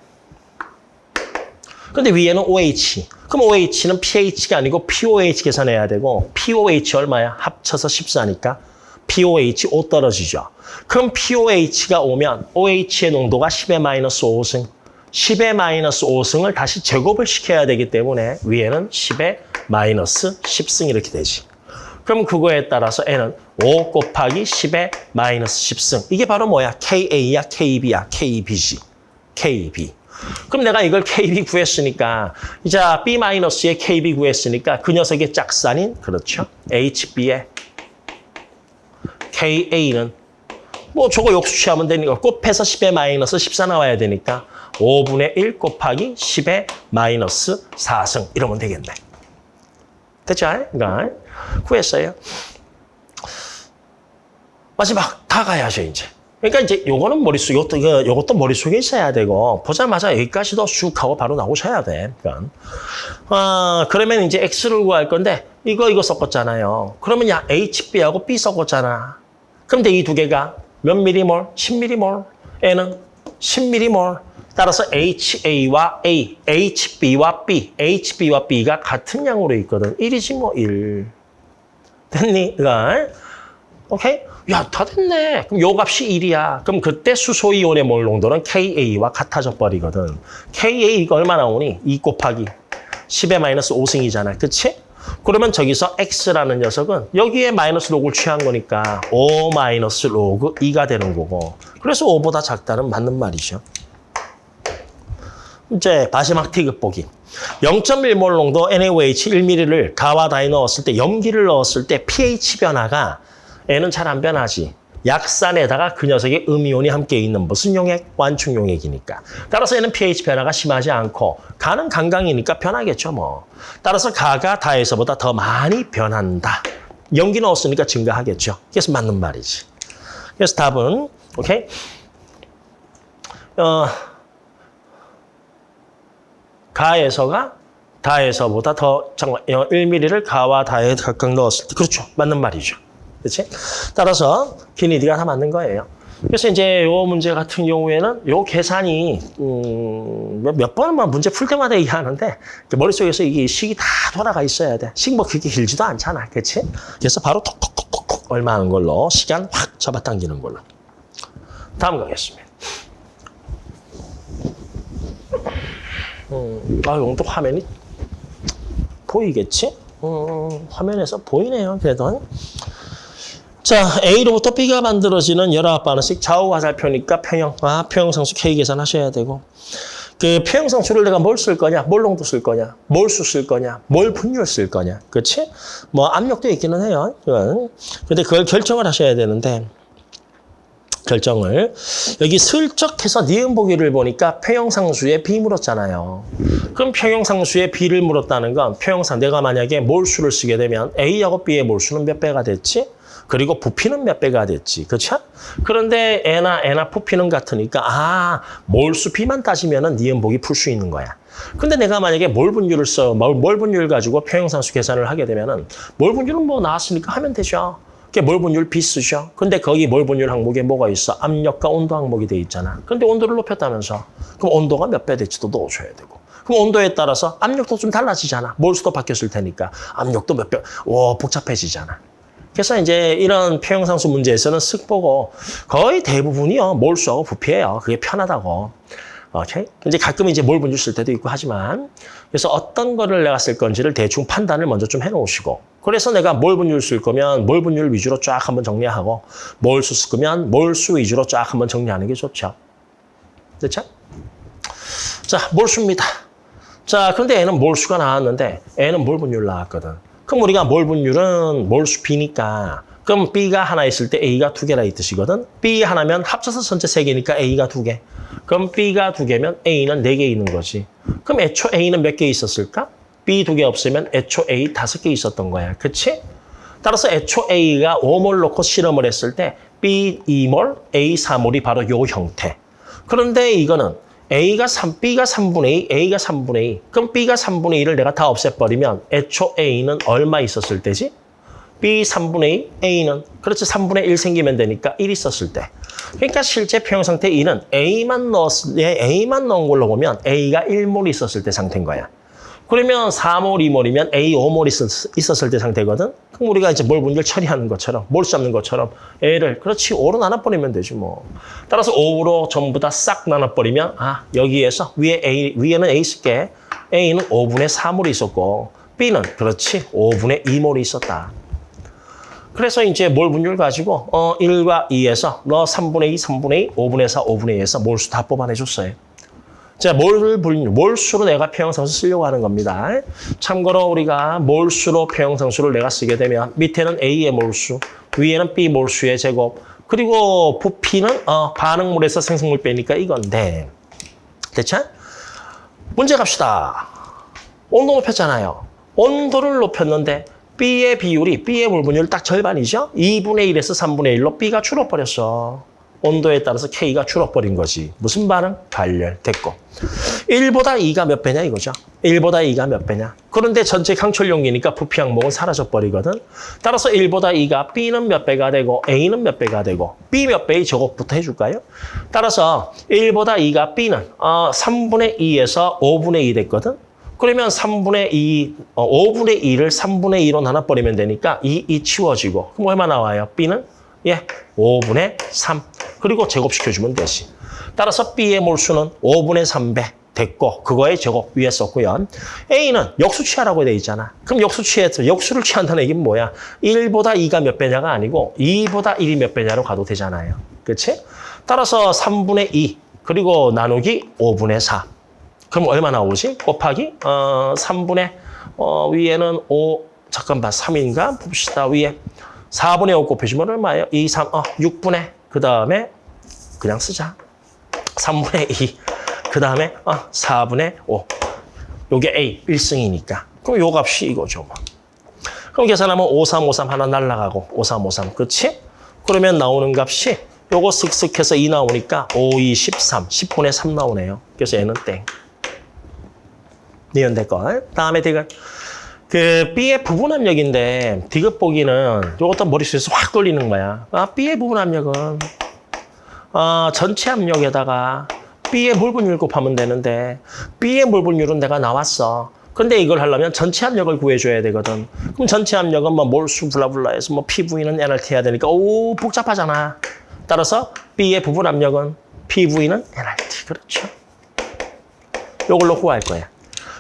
근데 위에는 OH. 그럼 OH는 pH가 아니고 POH 계산해야 되고 POH 얼마야? 합쳐서 14니까 POH 5 떨어지죠. 그럼 POH가 오면 OH의 농도가 10의 마이너스 5승. 10의 마이너스 5승을 다시 제곱을 시켜야 되기 때문에 위에는 10의 마이너스 10승 이렇게 되지. 그럼 그거에 따라서 N은 5 곱하기 10의 마이너스 10승. 이게 바로 뭐야? KA야, KB야, KB지. KB. 그럼 내가 이걸 KB 구했으니까 이제 B-의 KB 구했으니까 그 녀석의 짝산인 그렇죠? HB의 KA는 뭐 저거 역수치하면 되니까 곱해서 10의 마이너스 14 나와야 되니까 5분의 1 곱하기 10의 마이너스 4승 이러면 되겠네. 됐죠? 그러니까 구했어요. 마지막 다 가야죠, 이제. 그러니까 이제 요거는 머릿속에, 요것도, 요것도 머릿속에 있어야 되고, 보자마자 여기까지도 쑥 하고 바로 나오셔야 돼. 그러니까. 아, 그러면 이제 X를 구할 건데, 이거, 이거 섞었잖아요. 그러면 야, HB하고 B 섞었잖아. 그런데 이 두 개가 몇 미리몰? 10미리몰. N은 10미리몰. 따라서 HA와 A, HB와 B, HB와 B가 같은 양으로 있거든. 1이지 뭐 1. 됐니? 이거. 오케이? 야, 다 됐네. 그럼 요 값이 1이야. 그럼 그때 수소이온의 몰 농도는 KA와 같아져 버리거든. KA가 얼마 나오니? 2 곱하기 10의 마이너스 5승이잖아. 그치? 그러면 저기서 x라는 녀석은 여기에 마이너스 로그를 취한 거니까 5 마이너스 로그 2가 되는 거고 그래서 5보다 작다는 맞는 말이죠. 이제 마지막 티귿 보기. 0.1몰 농도 NaOH 1ml를 가와 다에 넣었을 때 염기를 넣었을 때 pH 변화가 N은 잘 안 변하지. 약산에다가 그 녀석의 음이온이 함께 있는 무슨 용액? 완충 용액이니까. 따라서 얘는 pH 변화가 심하지 않고 가는 강강이니까 변하겠죠 뭐. 따라서 가가 다에서보다 더 많이 변한다. 염기 넣었으니까 증가하겠죠. 그래서 맞는 말이지. 그래서 답은 오케이. 어, 가에서가 다에서보다 더 잠깐 1mm를 가와 다에 각각 넣었을 때 그렇죠. 맞는 말이죠. 그렇지? 따라서 기니디가 다 맞는 거예요. 그래서 이제 요 문제 같은 경우에는 요 계산이 음, 몇- 몇 번만 문제 풀 때마다 얘기하는데 그 머릿속에서 이게 식이 다 돌아가 있어야 돼. 식 뭐 그렇게 길지도 않잖아. 그렇지? 그래서 바로 톡톡톡톡톡 얼마 하는 걸로 시간 확 잡아당기는 걸로. 다음 가겠습니다. 음, 아, 이건 또 화면이 보이겠지? 음, 화면에서 보이네요, 그래도. 자, A로부터 B가 만들어지는 19반응씩 좌우 화살표니까 평형, 아, 평형상수 K 계산하셔야 되고. 그 평형상수를 내가 뭘 쓸 거냐, 몰 농도 쓸 거냐, 몰수 쓸 거냐, 몰 분율 쓸 거냐, 그렇지? 뭐 압력도 있기는 해요. 그건. 근데 그걸 결정을 하셔야 되는데, 결정을 여기 슬쩍 해서 니은 보기를 보니까 평형상수에 B 물었잖아요. 그럼 평형상수에 B를 물었다는 건 평형상 내가 만약에 몰수를 쓰게 되면 A하고 B의 몰수는 몇 배가 됐지? 그리고 부피는 몇 배가 됐지. 그렇죠? 그런데 N나 N나 부피는 같으니까 아, 몰수비만 따지면은 니은 보기 풀 수 있는 거야. 근데 내가 만약에 몰 분율을 써, 몰, 몰 분율 가지고 평형상수 계산을 하게 되면 은 몰 분율은 뭐 나왔으니까 하면 되죠. 그게 몰 분율비 쓰죠. 근데 거기 몰 분율 항목에 뭐가 있어? 압력과 온도 항목이 돼 있잖아. 근데 온도를 높였다면서. 그럼 온도가 몇 배 될지도 넣어줘야 되고. 그럼 온도에 따라서 압력도 좀 달라지잖아. 몰수도 바뀌었을 테니까. 압력도 몇 배, 와, 복잡해지잖아. 그래서 이제 이런 평형상수 문제에서는 쓱 보고 거의 대부분이요. 몰수하고 부피예요. 그게 편하다고. 오케이? 이제 가끔 이제 몰 분율 쓸 때도 있고 하지만 그래서 어떤 거를 내가 쓸 건지를 대충 판단을 먼저 좀 해놓으시고 그래서 내가 몰 분율 쓸 거면 몰 분율 위주로 쫙 한번 정리하고 몰수 쓸 거면 몰수 위주로 쫙 한번 정리하는 게 좋죠. 됐죠? 자, 몰수입니다. 자, 그런데 얘는 몰수가 나왔는데 얘는 몰 분율 나왔거든. 그럼 우리가 몰 분율은 몰수 B니까 그럼 B가 하나 있을 때 A가 두 개라 이 뜻이거든. B 하나면 합쳐서 전체 세 개니까 A가 두 개. 그럼 B가 두 개면 A는 네 개 있는 거지. 그럼 애초 A는 몇 개 있었을까? B 두 개 없으면 애초 A 다섯 개 있었던 거야. 그치? 따라서 애초 A가 5몰 놓고 실험을 했을 때 B 2몰, A 4몰이 바로 요 형태. 그런데 이거는 A가 3, B가 3분의 2, A가 3분의 2. 그럼 B가 3분의 2를 내가 다 없애버리면 애초 A는 얼마 있었을 때지? B 3분의 2, A는 그렇지 3분의 1 생기면 되니까 1 있었을 때. 그러니까 실제 평형 상태 2는 A만 넣었을 때 A만 넣은 걸로 보면 A가 1몰 있었을 때 상태인 거야. 그러면 4몰, 2몰이면 A 5몰 있었, 있었을 때 상태거든. 그럼 우리가 이제 몰 분율 처리하는 것처럼 몰 잡는 것처럼 A를 그렇지 5로 나눠버리면 되지 뭐. 따라서 5로 전부 다 싹 나눠버리면 아 여기에서 위에 A 위에는 A 쓸게. A는 5분의 3몰이 있었고 B는 그렇지 5분의 2몰이 있었다. 그래서 이제 몰 분율 가지고 어 1과 2에서 너 3분의 2, 3분의 2, 5분의 4, 5분의 2에서 몰수 다 뽑아내줬어요. 자, 몰 분율, 몰수로 내가 평형상수 쓰려고 하는 겁니다. 참고로 우리가 몰수로 평형상수를 내가 쓰게 되면 밑에는 A의 몰수, 위에는 B 몰수의 제곱, 그리고 부피는 어, 반응물에서 생성물 빼니까 이건데. 됐죠? 문제 갑시다. 온도 높였잖아요. 온도를 높였는데 B의 비율이 B의 물 분율 딱 절반이죠? 2분의 1에서 3분의 1로 B가 줄어버렸어. 온도에 따라서 K가 줄어버린 거지. 무슨 반응? 발열. 됐고. 1보다 2가 몇 배냐 이거죠. 1보다 2가 몇 배냐. 그런데 전체 강철 용기니까 부피 항목은 사라져버리거든. 따라서 1보다 2가 B는 몇 배가 되고 A는 몇 배가 되고 B 몇 배의 저것부터 해줄까요? 따라서 1보다 2가 B는 어, 3분의 2에서 5분의 2 됐거든. 그러면 3분의 2, 어, 5분의 2를 3분의 2로 나눠버리면 되니까 2, 2 치워지고. 그럼 얼마 나와요? B는? 예, 5분의 3. 그리고 제곱시켜주면 되지. 따라서 B의 몰수는 5분의 3배. 됐고 그거의 제곱 위에 썼고요. A는 역수 취하라고 돼 있잖아. 그럼 역수 취해서 역수를 취한다는 얘기는 뭐야? 1보다 2가 몇 배냐가 아니고 2보다 1이 몇 배냐로 가도 되잖아요. 그렇지? 따라서 3분의 2 그리고 나누기 5분의 4. 그럼 얼마 나오지? 곱하기 어 3분의 어 위에는 5 잠깐만 3인가 봅시다. 위에 4분의 5 곱해주면 얼마예요? 2, 3, 어 6분의 그 다음에 그냥 쓰자. 3분의 2. 그 다음에 어, 4분의 5. 요게 A, 1승이니까. 그럼 요 값이 이거죠. 뭐. 그럼 계산하면 5, 3, 5, 3 하나 날라가고 5, 3, 5, 3. 그렇지? 그러면 나오는 값이 요거 쓱쓱 해서 2 나오니까 5, 2, 13. 10분의 3 나오네요. 그래서 얘는 땡. 니은 됐고. 다음에 디귿. 그 B의 부분 압력인데 디귿 보기는 요것도 머릿속에서 확 돌리는 거야. 아, B의 부분 압력은 어, 전체 압력에다가 B의 몰분율 곱하면 되는데 B의 몰분율은 내가 나왔어. 근데 이걸 하려면 전체 압력을 구해줘야 되거든. 그럼 전체 압력은 뭐 몰수 블라블라 해서 뭐 PV는 NRT 해야 되니까 오 복잡하잖아. 따라서 B의 부분 압력은 PV는 NRT. 그렇죠. 요걸로 구할 거야.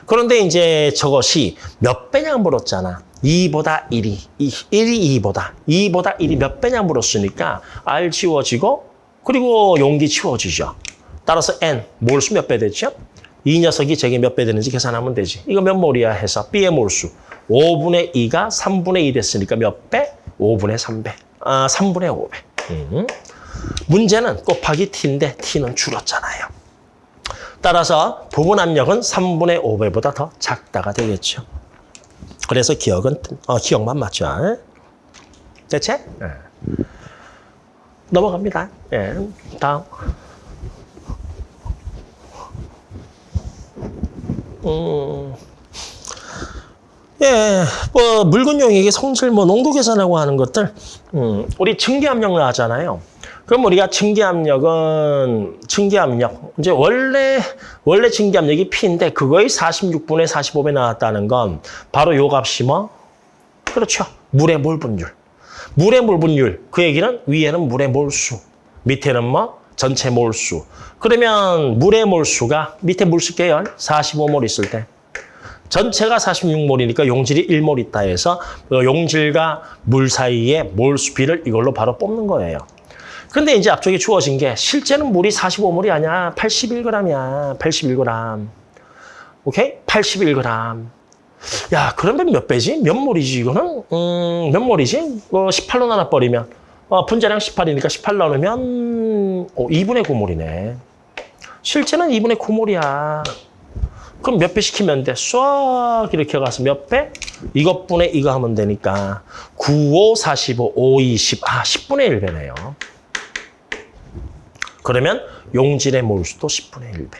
그런데 이제 저것이 몇 배냐 물었잖아. 2보다 1이, 1이 2보다, 2보다 1이 몇 배냐 물었으니까 R 지워지고 그리고 용기 치워지죠. 따라서 N, 몰수 몇배 됐죠? 이 녀석이 제게 몇 배 되는지 계산하면 되지. 이거 몇 몰이야 해서 B의 몰수. 5분의 2가 3분의 2 됐으니까 몇 배? 5분의 3배. 아, 3분의 5배. 음. 문제는 곱하기 T인데 T는 줄었잖아요. 따라서 부분 압력은 3분의 5배보다 더 작다가 되겠죠. 그래서 기억은, 어, 기억만 맞죠. 대체? 네. 넘어갑니다. 예. 다음. 음. 예, 뭐 물건용액의 성질, 뭐 농도 계산하고 하는 것들, 음, 우리 증기압력을 하잖아요. 그럼 우리가 증기압력은 증기압력. 이제 원래 원래 증기압력이 P인데 그거의 46분의 45배 나왔다는 건 바로 요 값이 뭐? 그렇죠. 물의 몰 분율. 물의 몰 분율. 그 얘기는 위에는 물의 몰수 밑에는 뭐? 전체 몰수. 그러면 물의 몰수가 밑에 물수 계열. 45몰 있을 때. 전체가 46몰이니까 용질이 1몰 있다 해서 그 용질과 물 사이의 몰수 비를 이걸로 바로 뽑는 거예요. 근데 이제 앞쪽에 주어진 게 실제는 물이 45몰이 아니야. 81g이야. 81g. 오케이? 81g. 야, 그러면 몇 배지? 몇 몰이지, 이거는? 음, 몇 몰이지? 어, 18로 나눠버리면. 어, 분자량 18이니까 18 나누면 어, 2분의 9몰이네. 실제는 2분의 9몰이야. 그럼 몇 배 시키면 돼? 쏴 이렇게 가서 몇 배? 이것분의 이거 하면 되니까 9, 5, 45, 5, 20. 아, 10분의 1배네요. 그러면 용질의 몰수도 10분의 1배.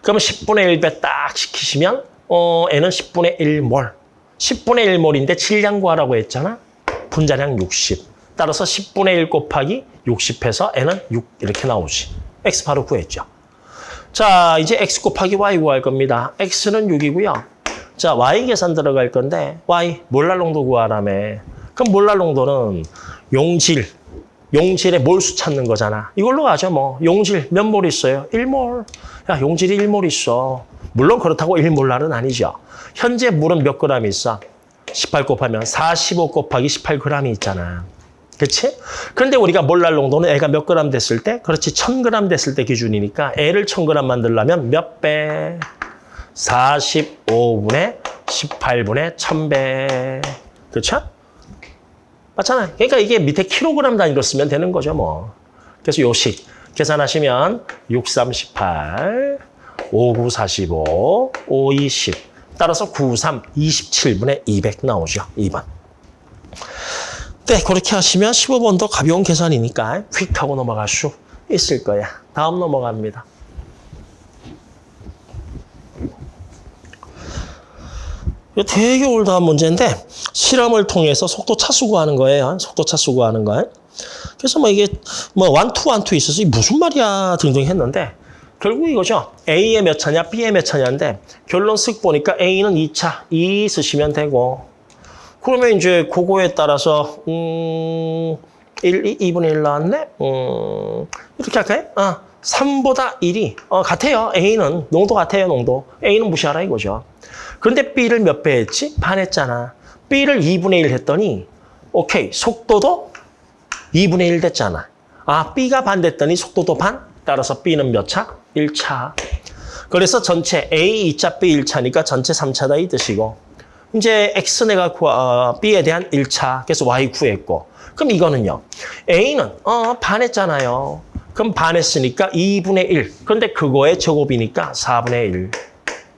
그러면 10분의 1배 딱 시키시면 어, N은 10분의 1몰. 10분의 1몰인데 질량 구하라고 했잖아. 분자량 60. 따라서 10분의 1 곱하기 60해서 N은 6 이렇게 나오지. X 바로 구했죠. 자, 이제 X 곱하기 Y 구할 겁니다. X는 6이고요. 자, Y 계산 들어갈 건데 Y 몰랄 농도 구하라며. 그럼 몰랄 농도는 용질, 용질의 몰수 찾는 거잖아. 이걸로 가죠, 뭐. 용질 몇 몰 있어요? 1몰. 야, 용질이 1몰 있어. 물론 그렇다고 1몰랄은 아니죠. 현재 물은 몇 그램 있어? 18 곱하면 45 곱하기 18g이 있잖아. 그렇지? 그런데 우리가 몰랄 농도는 애가 몇 그램 됐을 때? 그렇지, 1000g 됐을 때 기준이니까 애를 1000g 만들려면 몇 배? 45분의 18분의 1000배. 그렇죠? 맞잖아요. 그러니까 이게 밑에 킬로그램 단위로 쓰면 되는 거죠, 뭐. 그래서 요식 계산하시면 6, 3, 18, 5, 9, 45, 5, 2, 10. 따라서 9, 3, 27분의 200 나오죠, 2번. 네, 그렇게 하시면 15번도 가벼운 계산이니까 휙 하고 넘어갈 수 있을 거야. 다음 넘어갑니다. 되게 올드한 문제인데 실험을 통해서 속도 차수 구하는 거예요. 속도 차수 구하는 거. 그래서 뭐 이게 뭐 원투 원투 있어서 무슨 말이야 등등 했는데 결국 이거죠. A의 몇 차냐, B의 몇 차냐인데 결론 쓱 보니까 A는 2차, 2 쓰시면 되고 그러면 이제 그거에 따라서 음 1, 2, 2분의 1 나왔네? 음 이렇게 할까요? 아, 3보다 1이 어, 같아요. A는 농도 같아요. 농도. A는 무시하라 이거죠. 그런데 B를 몇 배 했지? 반 했잖아. B를 2분의 1 했더니 오케이. 속도도 2분의 1 됐잖아. 아, B가 반 됐더니 속도도 반? 따라서 B는 몇 차? 1차. 그래서 전체 A 2차, B 1차니까 전체 3차다 이 뜻이고 이제 X 내가 구, 어, B에 대한 1차, 그래서 Y 구했고 그럼 이거는요. A는 어, 반했잖아요. 그럼 반했으니까 2분의 1. 그런데 그거의 제곱이니까 4분의 1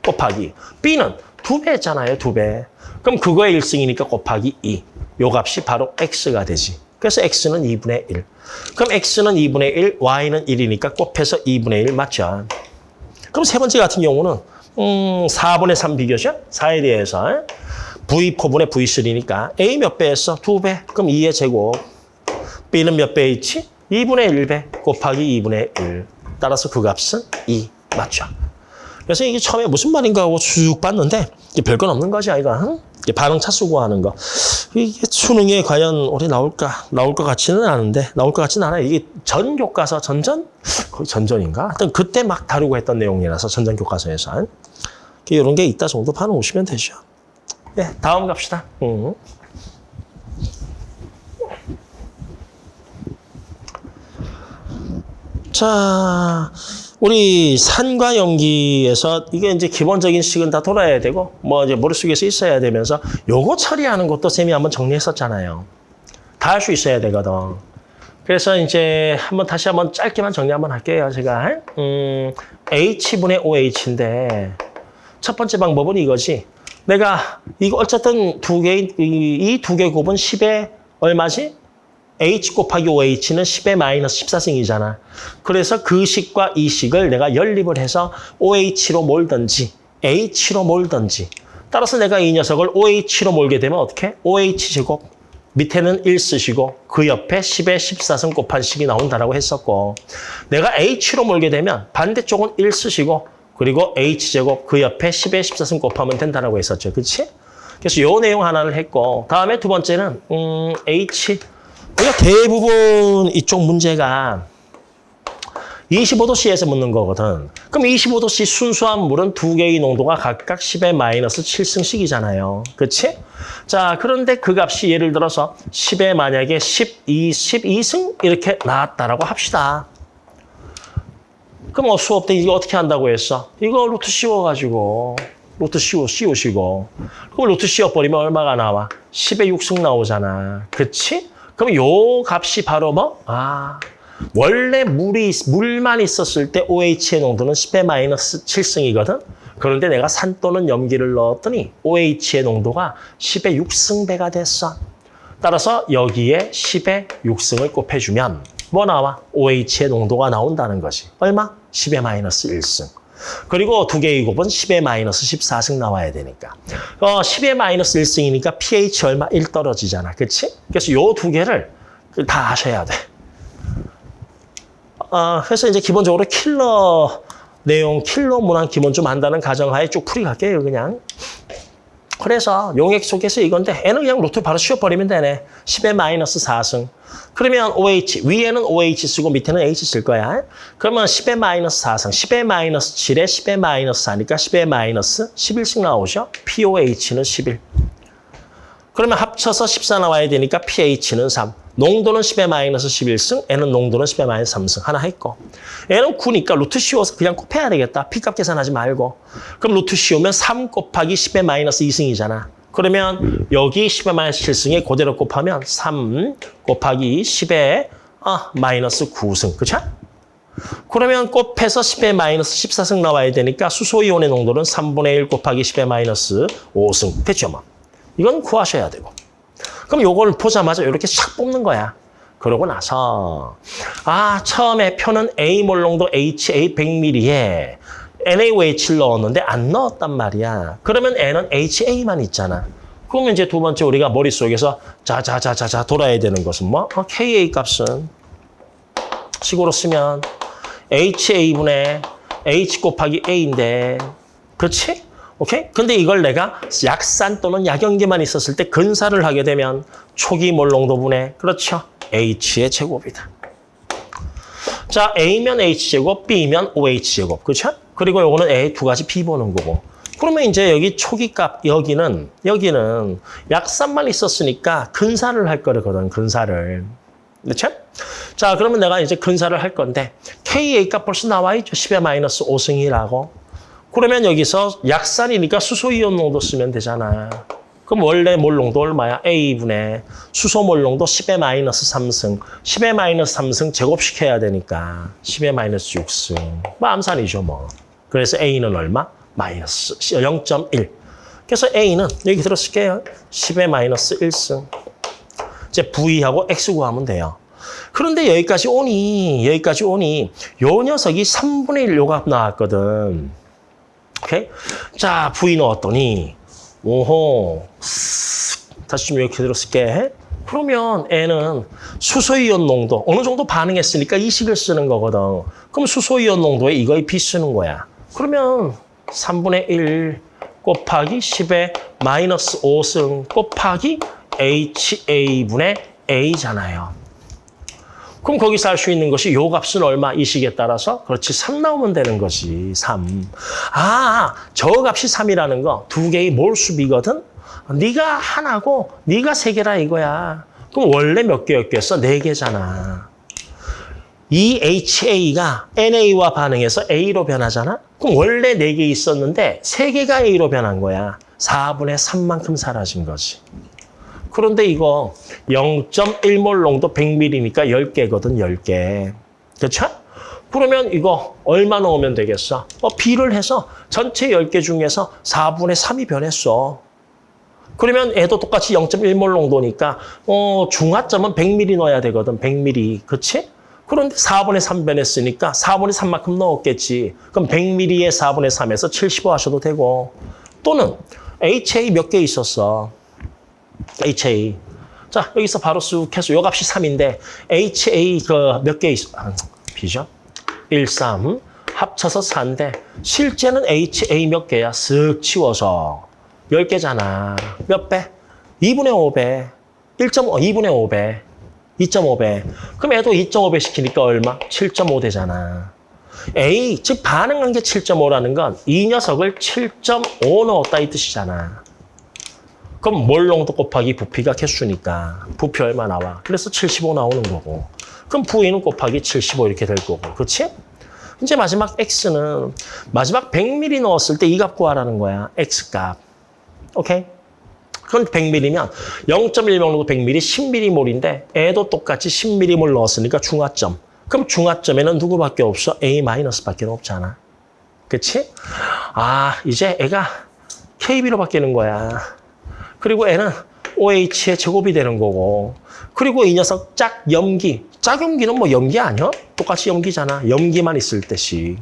곱하기 B는 두배 했잖아요. 두 배. 그럼 그거의 1승이니까 곱하기 2. 요 값이 바로 X가 되지. 그래서 X는 2분의 1. 그럼 X는 2분의 1, Y는 1이니까 곱해서 2분의 1 맞죠? 그럼 세 번째 같은 경우는 음, 4분의 3 비교죠? 4에 대해서 V4분의 V3니까 A 몇배 했어? 두 배. 그럼 2의 제곱. B는 몇배 있지? 2분의 1배 곱하기 2분의 1. 따라서 그 값은 2. 맞죠? 그래서 이게 처음에 무슨 말인가 하고 쭉 봤는데 이게 별건 없는 거지 아이가. 응? 이게 반응 차수 구하는 거. 이게 수능에 과연 올해 나올까? 나올 것 같지는 않은데 나올 것 같지는 않아요. 이게 전 교과서 전전? 거의 전전인가? 하여튼 그때 막 다루고 했던 내용이라서 전전 교과서에서. 이런 게 있다 정도 반응 오시면 되죠. 네, 다음 갑시다. 음. 자, 우리 산과 연기에서 이게 이제 기본적인 식은 다 돌아야 되고 뭐 이제 머릿속에서 있어야 되면서 요거 처리하는 것도 쌤이 한번 정리했었잖아요. 다 할 수 있어야 되거든. 그래서 이제 한번 다시 한번 짧게만 정리 한번 할게요. 제가 음, H분의 OH인데 첫 번째 방법은 이거지. 내가 이거 어쨌든 두 개, 이 두 개 곱은 10에 얼마지? H 곱하기 OH는 10의 마이너스 14승이잖아. 그래서 그 식과 이 식을 내가 연립을 해서 OH로 몰든지 H로 몰든지 따라서 내가 이 녀석을 OH로 몰게 되면 어떻게? OH 제곱 밑에는 1 쓰시고 그 옆에 10의 14승 곱한 식이 나온다라고 했었고 내가 H로 몰게 되면 반대쪽은 1 쓰시고 그리고 H제곱 그 옆에 10의 14승 곱하면 된다라고 했었죠. 그렇지? 그래서 요 내용 하나를 했고 다음에 두 번째는 음, H 우리가 대부분 이쪽 문제가 25도씨에서 묻는 거거든. 그럼 25도씨 순수한 물은 두 개의 농도가 각각 10의 마이너스 7승씩이잖아요. 그렇지? 자, 그런데 그 값이 예를 들어서 10에 만약에 12, 12승 이렇게 나왔다라고 합시다. 그럼 어, 수업 때 이거 어떻게 한다고 했어? 이거 루트 씌워가지고 루트 씌워, 씌우시고 그럼 루트 씌워버리면 얼마가 나와? 10의 6승 나오잖아. 그치? 그럼 요 값이 바로 뭐? 아, 원래 물이, 물만 있었을 때 OH의 농도는 10의 마이너스 7승이거든? 그런데 내가 산 또는 염기를 넣었더니 OH의 농도가 10의 6승배가 됐어. 따라서 여기에 10의 6승을 곱해주면 뭐 나와? OH의 농도가 나온다는 것이. 얼마? 10의 마이너스 1승. 그리고 두 개의 곱은 10의 마이너스 14승 나와야 되니까. 어, 10의 마이너스 1승이니까 pH 얼마? 1 떨어지잖아. 그치? 그래서 요 두 개를 다 하셔야 돼. 어, 그래서 이제 기본적으로 킬러 내용, 킬러 문항 기본 좀 한다는 가정하에 쭉 풀이 갈게요, 그냥. 그래서 용액 속에서 이건데 N은 그냥 루트 바로 씌워버리면 되네. 10의 마이너스 4승. 그러면 OH, 위에는 OH 쓰고 밑에는 H 쓸 거야. 그러면 10의 마이너스 4승, 10의 마이너스 7에 10의 마이너스 4니까 10의 마이너스 11씩 나오죠. POH는 11. 그러면 합쳐서 14 나와야 되니까 pH는 3. 농도는 10의 마이너스 11승, N은 농도는 10의 마이너스 3승. 하나 했고. N은 9니까 루트 씌워서 그냥 곱해야 되겠다. P값 계산하지 말고. 그럼 루트 씌우면 3 곱하기 10의 마이너스 2승이잖아. 그러면 여기 10의 마이너스 7승에 그대로 곱하면 3 곱하기 10의 아, 마이너스 9승. 그쵸? 그러면 곱해서 10의 마이너스 14승 나와야 되니까 수소이온의 농도는 3분의 1 곱하기 10의 마이너스 5승. 됐죠, 뭐. 이건 구하셔야 되고. 그럼 요걸 보자마자 이렇게 샥 뽑는 거야. 그러고 나서 아 처음에 표는 A몰 농도 HA 100ml에 NaOH를 넣었는데 안 넣었단 말이야. 그러면 N은 HA만 있잖아. 그러면 이제 두 번째 우리가 머릿속에서 자자자자자 돌아야 되는 것은 뭐? 어, KA 값은 식으로 쓰면 HA분의 H 곱하기 A인데 그렇지? 오케이? 근데 이걸 내가 약산 또는 약연기만 있었을 때 근사를 하게 되면 초기 몰농도분의 그렇죠? H의 제곱이다. 자, A면 H제곱, B면 OH제곱. 그렇죠? 그리고 요거는 A 두 가지 B 보는 거고. 그러면 이제 여기 초기값, 여기는, 여기는 약산만 있었으니까 근사를 할 거거든, 근사를. 그렇죠? 자, 그러면 내가 이제 근사를 할 건데, KA 값 벌써 나와 있죠. 10의 마이너스 5승이라고. 그러면 여기서 약산이니까 수소이온 농도 쓰면 되잖아. 그럼 원래 몰 농도 얼마야? A분의 수소 몰 농도 10의 마이너스 3승. 10의 마이너스 3승 제곱시켜야 되니까 10의 마이너스 6승. 뭐 암산이죠 뭐. 그래서 A는 얼마? 마이너스 0.1. 그래서 A는 여기 들어쓸게요. 10의 마이너스 1승. 이제 V하고 X 구하면 돼요. 그런데 여기까지 오니, 여기까지 오니 요 녀석이 3분의 1 요값 나왔거든. 오케이? 자, V 넣었더니 오호. 다시 좀 이렇게 들었을게. 그러면 N은 수소이온 농도 어느 정도 반응했으니까 이 식을 쓰는 거거든. 그럼 수소이온 농도에 이거에 B 쓰는 거야. 그러면 3분의 1 곱하기 10의 마이너스 5승 곱하기 HA분의 A잖아요. 그럼 거기서 알수 있는 것이 요 값은 얼마? 이 식에 따라서 그렇지 3 나오면 되는 거지. 3. 아, 저 값이 3이라는 거 두 개의 몰수비거든. 네가 하나고 네가 세 개라 이거야. 그럼 원래 몇 개였겠어? 네 개잖아. 이 HA가 NA와 반응해서 A로 변하잖아? 그럼 원래 네개 있었는데 세 개가 A로 변한 거야. 4분의 3만큼 사라진 거지. 그런데 이거 0.1몰 농도 100ml니까 10개거든, 10개. 그렇죠? 그러면 이거 얼마 넣으면 되겠어? 어, B를 해서 전체 10개 중에서 4분의 3이 변했어. 그러면 애도 똑같이 0.1몰 농도니까 어, 중화점은 100ml 넣어야 되거든, 100ml. 그렇지? 그런데 4분의 3 변 했으니까 4분의 3만큼 넣었겠지. 그럼 100ml에 4분의 3에서 75 하셔도 되고 또는 HA 몇 개 있었어? HA. 자, 여기서 바로 쑥 해서 요 값이 3인데 HA 그 몇 개 있어? 아, B죠? 1, 3 합쳐서 4인데 실제는 HA 몇 개야? 쓱 치워서 10개잖아. 몇 배? 2분의 5배. 1.5, 2분의 5배. 2.5배. 그럼 애도 2.5배 시키니까 얼마? 7.5 되잖아. A, 즉 반응한 게 7.5라는 건 이 녀석을 7.5 넣었다 이 뜻이잖아. 그럼 몰농도 곱하기 부피가 개수니까 부피 얼마 나와? 그래서 75 나오는 거고. 그럼 V는 곱하기 75 이렇게 될 거고. 그렇지? 이제 마지막 X는 마지막 100ml 넣었을 때 이 값 구하라는 거야. X값. 오케이? 그건 100ml면 0.1몰도 100ml, 10ml몰인데 애도 똑같이 10ml몰 넣었으니까 중화점. 그럼 중화점에는 누구밖에 없어? A-밖에 없잖아. 그치? 아, 이제 애가 KB로 바뀌는 거야. 그리고 애는 OH의 제곱이 되는 거고. 그리고 이 녀석 짝 염기. 짝 염기는 뭐 염기 아니야? 똑같이 염기잖아. 염기만 있을 때씩.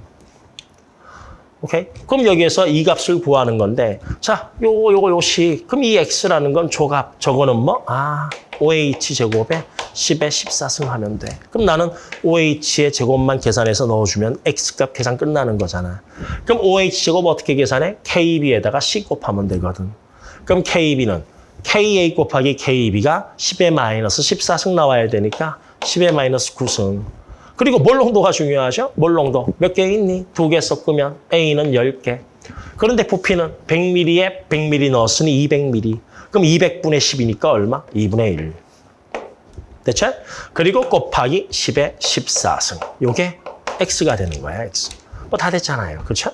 오케이? 그럼 여기에서 이 값을 구하는 건데, 자, 요거, 요거, 요식. 그럼 이 x라는 건 조값. 저거는 뭐? 아, OH 제곱에 10에 14승 하면 돼. 그럼 나는 OH의 제곱만 계산해서 넣어주면 x값 계산 끝나는 거잖아. 그럼 OH 제곱 어떻게 계산해? KB에다가 C 곱하면 되거든. 그럼 KB는 KA 곱하기 KB가 10의 마이너스 14승 나와야 되니까 10의 마이너스 9승. 그리고 몰농도가 중요하죠? 몰농도. 몇 개 있니? 두 개 섞으면 A는 10개. 그런데 부피는 100ml에 100ml 넣었으니 200ml. 그럼 200분의 10이니까 얼마? 2분의 1. 됐죠? 그리고 곱하기 10의 14승. 요게 X가 되는 거야, X. 뭐 다 됐잖아요. 그렇죠?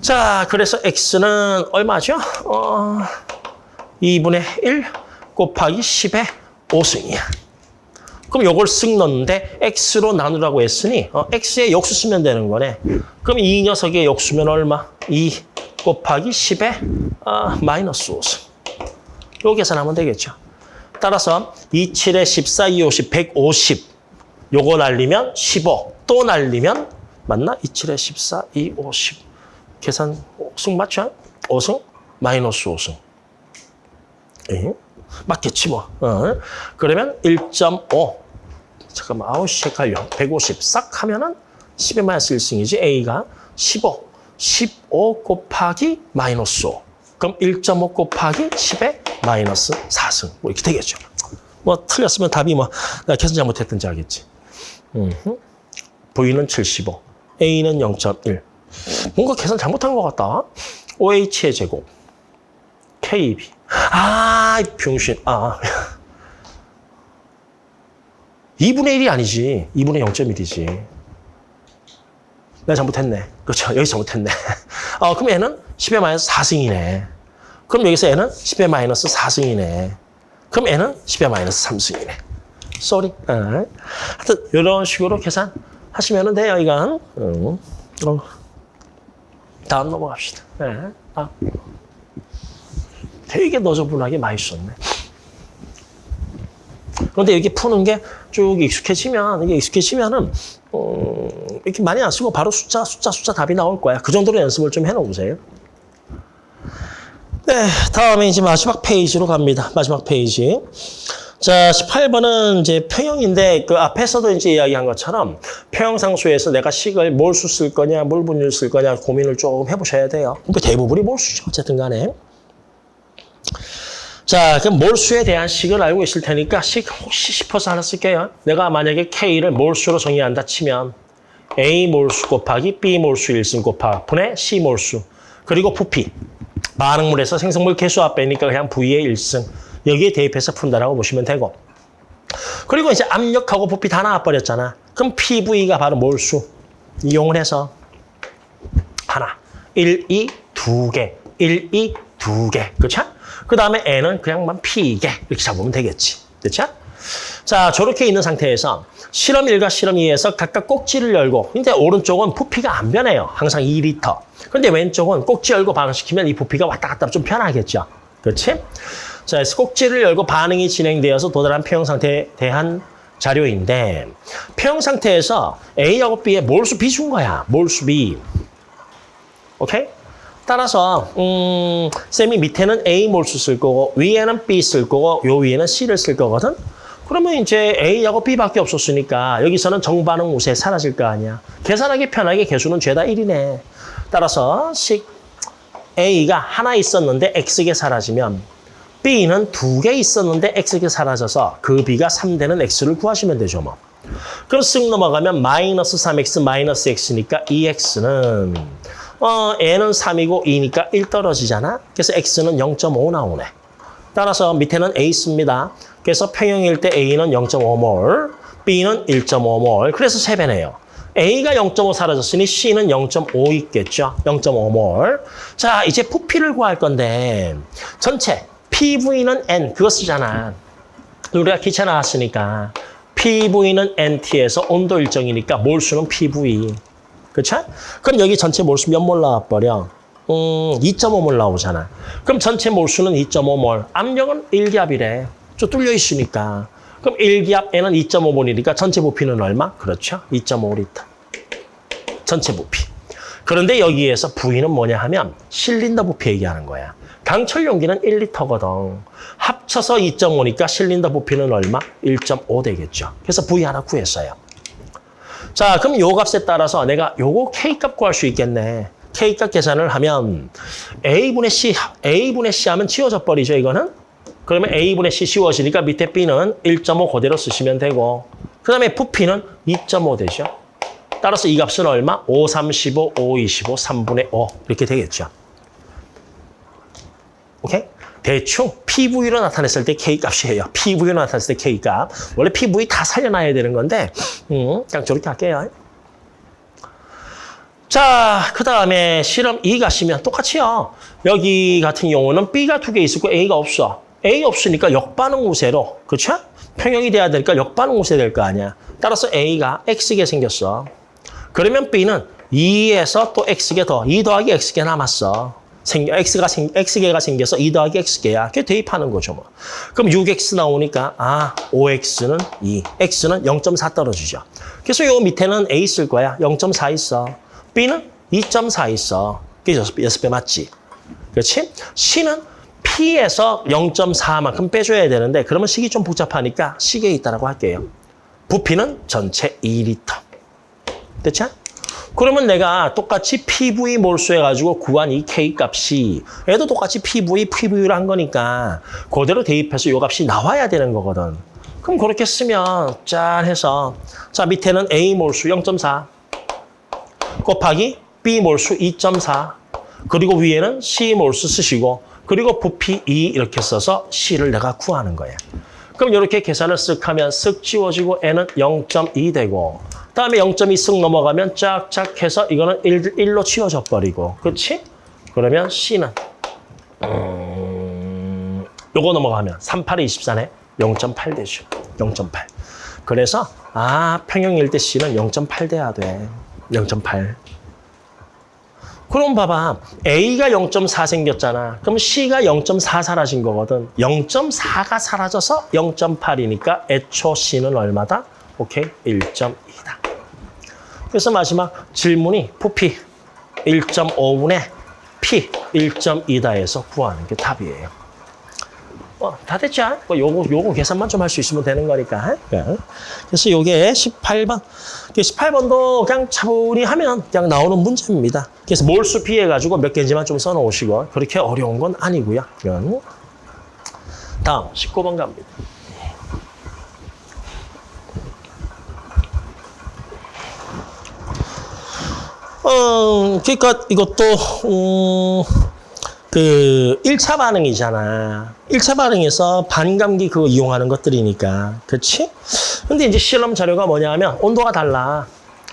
자, 그래서 X는 얼마죠? 어, 2분의 1 곱하기 10의 5승이야. 그럼 요걸 쓱 넣는데 X로 나누라고 했으니 어, X의 역수 쓰면 되는 거네. 그럼 이 녀석의 역수면 얼마? 2 곱하기 10의 어, 마이너스 5승. 요 계산하면 되겠죠. 따라서 2, 7에 14, 2, 50, 150. 요거 날리면 15. 또 날리면 맞나? 2, 7에 14, 2, 50. 계산 5승 맞죠? 5승? 마이너스 5승. 에? 맞겠지 뭐. 어. 그러면 1.5. 잠깐만, 아우씨 헷갈려. 150 싹 하면은 10의 마이너스 1승이지. A가 15. 15 곱하기 마이너스 5. 그럼 1.5 곱하기 10의 마이너스 4승. 뭐 이렇게 되겠죠. 뭐 틀렸으면 답이 뭐 내가 계산 잘못했든지 알겠지. 음흠. V는 75, A는 0.1. 뭔가 계산 잘못한 것 같다. OH의 제곱, KB. 아, 이 병신. 아. 2분의 1이 아니지. 2분의 0.1이지. 내가 잘못했네. 그렇죠. 여기서 잘못했네. 어, 그럼 얘는 10의 마이너스 4승이네. 그럼 여기서 얘는 10의 마이너스 4승이네. 그럼 얘는 10의 마이너스 3승이네. 쏘리. 어. 하여튼 이런 식으로 계산하시면 돼요, 이건. 음. 어. 다음 넘어갑시다. 네. 아. 되게 너저분하게 많이 썼네. 그런데 이렇게 푸는 게 쭉 익숙해지면, 이게 익숙해지면은, 어, 이렇게 많이 안 쓰고 바로 숫자, 숫자, 숫자 답이 나올 거야. 그 정도로 연습을 좀 해놓으세요. 네, 다음에 이제 마지막 페이지로 갑니다. 마지막 페이지. 자, 18번은 이제 평형인데 그 앞에서도 이제 이야기한 것처럼 평형상수에서 내가 식을 몰수 쓸 거냐, 몰분율 쓸 거냐 고민을 조금 해보셔야 돼요. 근데 대부분이 몰수죠. 어쨌든 간에. 자, 그럼 몰수에 대한 식을 알고 있을 테니까 식 혹시 싶어서 하나 쓸게요. 내가 만약에 K를 몰수로 정의한다 치면 A 몰수 곱하기 B 몰수 1승 곱하기 분의 C 몰수 그리고 부피 반응물에서 생성물 개수합 빼니까 그냥 V의 1승 여기에 대입해서 푼다라고 보시면 되고 그리고 이제 압력하고 부피 다 나와버렸잖아. 그럼 PV가 바로 몰수 이용을 해서 하나, 1, 2, 두 개, 1, 2, 두 개. 그렇죠? 그 다음에 N은 그냥만 P개 이렇게 잡으면 되겠지. 그렇죠? 자, 저렇게 있는 상태에서 실험 1과 실험 2에서 각각 꼭지를 열고 근데 오른쪽은 부피가 안 변해요. 항상 2리터. 근데 왼쪽은 꼭지 열고 반응시키면 이 부피가 왔다 갔다 좀 편하겠죠. 그렇지? 자, 그래서 꼭지를 열고 반응이 진행되어서 도달한 평형 상태에 대한 자료인데 평형 상태에서 A하고 B의 몰수 비준 거야. 몰수 B. 오케이? 따라서 음, 쌤이 밑에는 A 몰수 쓸 거고 위에는 B 쓸 거고 요 위에는 C를 쓸 거거든. 그러면 이제 A하고 B밖에 없었으니까 여기서는 정반응 우세 사라질 거 아니야. 계산하기 편하게 개수는 죄다 1이네. 따라서 식 A가 하나 있었는데 X개 사라지면 B는 두 개 있었는데 X개 사라져서 그 B가 3되는 X를 구하시면 되죠. 뭐. 그럼 쓱 넘어가면 마이너스 3X 마이너스 X니까 2X는 어, N은 3이고 2니까 1 떨어지잖아. 그래서 X는 0.5 나오네. 따라서 밑에는 A 씁니다. 그래서 평형일 때 A는 0.5몰, B는 1.5몰. 그래서 3배네요. A가 0.5 사라졌으니 C는 0.5 있겠죠. 0.5몰. 자, 이제 부피를 구할 건데 전체 PV는 N 그거 쓰잖아. 우리가 기차 나왔으니까 PV는 NT에서 온도 일정이니까 몰수는 PV. 그렇죠? 그럼 여기 전체 몰수 몇 몰 나와버려? 음, 2.5몰 나오잖아. 그럼 전체 몰수는 2.5몰. 압력은 1기압이래. 좀 뚫려 있으니까. 그럼 1기압 N은 2.5몰이니까 전체 부피는 얼마? 그렇죠. 2.5리터. 전체 부피. 그런데 여기에서 V는 뭐냐 하면 실린더 부피 얘기하는 거야. 강철 용기는 1리터거든. 합쳐서 2.5니까 실린더 부피는 얼마? 1.5 되겠죠. 그래서 V 하나 구했어요. 자, 그럼 요 값에 따라서 내가 요거 K값 구할 수 있겠네. K값 계산을 하면 A분의 C, A분의 C 하면 치워져 버리죠, 이거는? 그러면 A분의 C 씌워지니까 밑에 B는 1.5 그대로 쓰시면 되고 그 다음에 부피는 2.5 되죠. 따라서 이 값은 얼마? 5, 35, 5, 25, 3분의 5 이렇게 되겠죠. 오케이? 대충 PV로 나타냈을 때 K값이에요. PV로 나타냈을 때 K값. 원래 PV 다 살려놔야 되는 건데 음, 그냥 저렇게 할게요. 자, 그 다음에 실험 2 가시면 똑같이요. 여기 같은 경우는 B가 두 개 있고 A가 없어. A 없으니까 역반응 우세로, 그렇죠? 평형이 돼야 될까 역반응 우세 될 거 아니야. 따라서 A가 X개 생겼어. 그러면 B는 2에서 또 X개 더, 2 더하기 X개 남았어. 생겨, X가 생, X개가 생겨서 2 더하기 X개야. 그게 대입하는 거죠, 뭐. 그럼 6X 나오니까, 아, 5X는 2, X는 0.4 떨어지죠. 그래서 요 밑에는 A 쓸 거야. 0.4 있어. B는 2.4 있어. 그게 6배 맞지? 그렇지? C는 P에서 0.4만큼 빼줘야 되는데 그러면 식이 좀 복잡하니까 식에 있다라고 할게요. 부피는 전체 2리터. 됐죠? 그러면 내가 똑같이 PV 몰수 해가지고 구한 이 K 값이 얘도 똑같이 PV, PV를 한 거니까 그대로 대입해서 이 값이 나와야 되는 거거든. 그럼 그렇게 쓰면 짠 해서 자 밑에는 A 몰수 0.4 곱하기 B 몰수 2.4 그리고 위에는 C 몰수 쓰시고 그리고 부피 2 이렇게 써서 C를 내가 구하는 거야. 그럼 이렇게 계산을 쓱 하면 쓱 지워지고 N은 0.2 되고 다음에 0.2 쓱 넘어가면 짝짝 해서 이거는 1, 1로 치워져 버리고 그렇지? 그러면 C는 음, 요거 넘어가면 38에 24네 0.8 되죠. 0.8. 그래서 아 평형일 때 C는 0.8 돼야 돼. 0.8. 그럼 봐봐. A가 0.4 생겼잖아. 그럼 C가 0.4 사라진 거거든. 0.4가 사라져서 0.8이니까 애초 C는 얼마다? 오케이, 1.2다. 그래서 마지막 질문이 부피 1.5분의 P 1.2다 해서 구하는 게 답이에요. 어, 다 됐죠? 뭐 요거, 요거 계산만 좀 할 수 있으면 되는 거니까. 예. 그래서 요게 18번. 18번도 그냥 차분히 하면 그냥 나오는 문제입니다. 그래서 몰수 피해가지고 몇 개인지만 좀 써놓으시고 그렇게 어려운 건 아니고요. 다음 19번 갑니다. 어, 그러니까 이것도 음, 그 1차 반응이잖아. 1차 반응에서 반감기 그거 이용하는 것들이니까. 그렇지? 근데 이제 실험 자료가 뭐냐면 온도가 달라.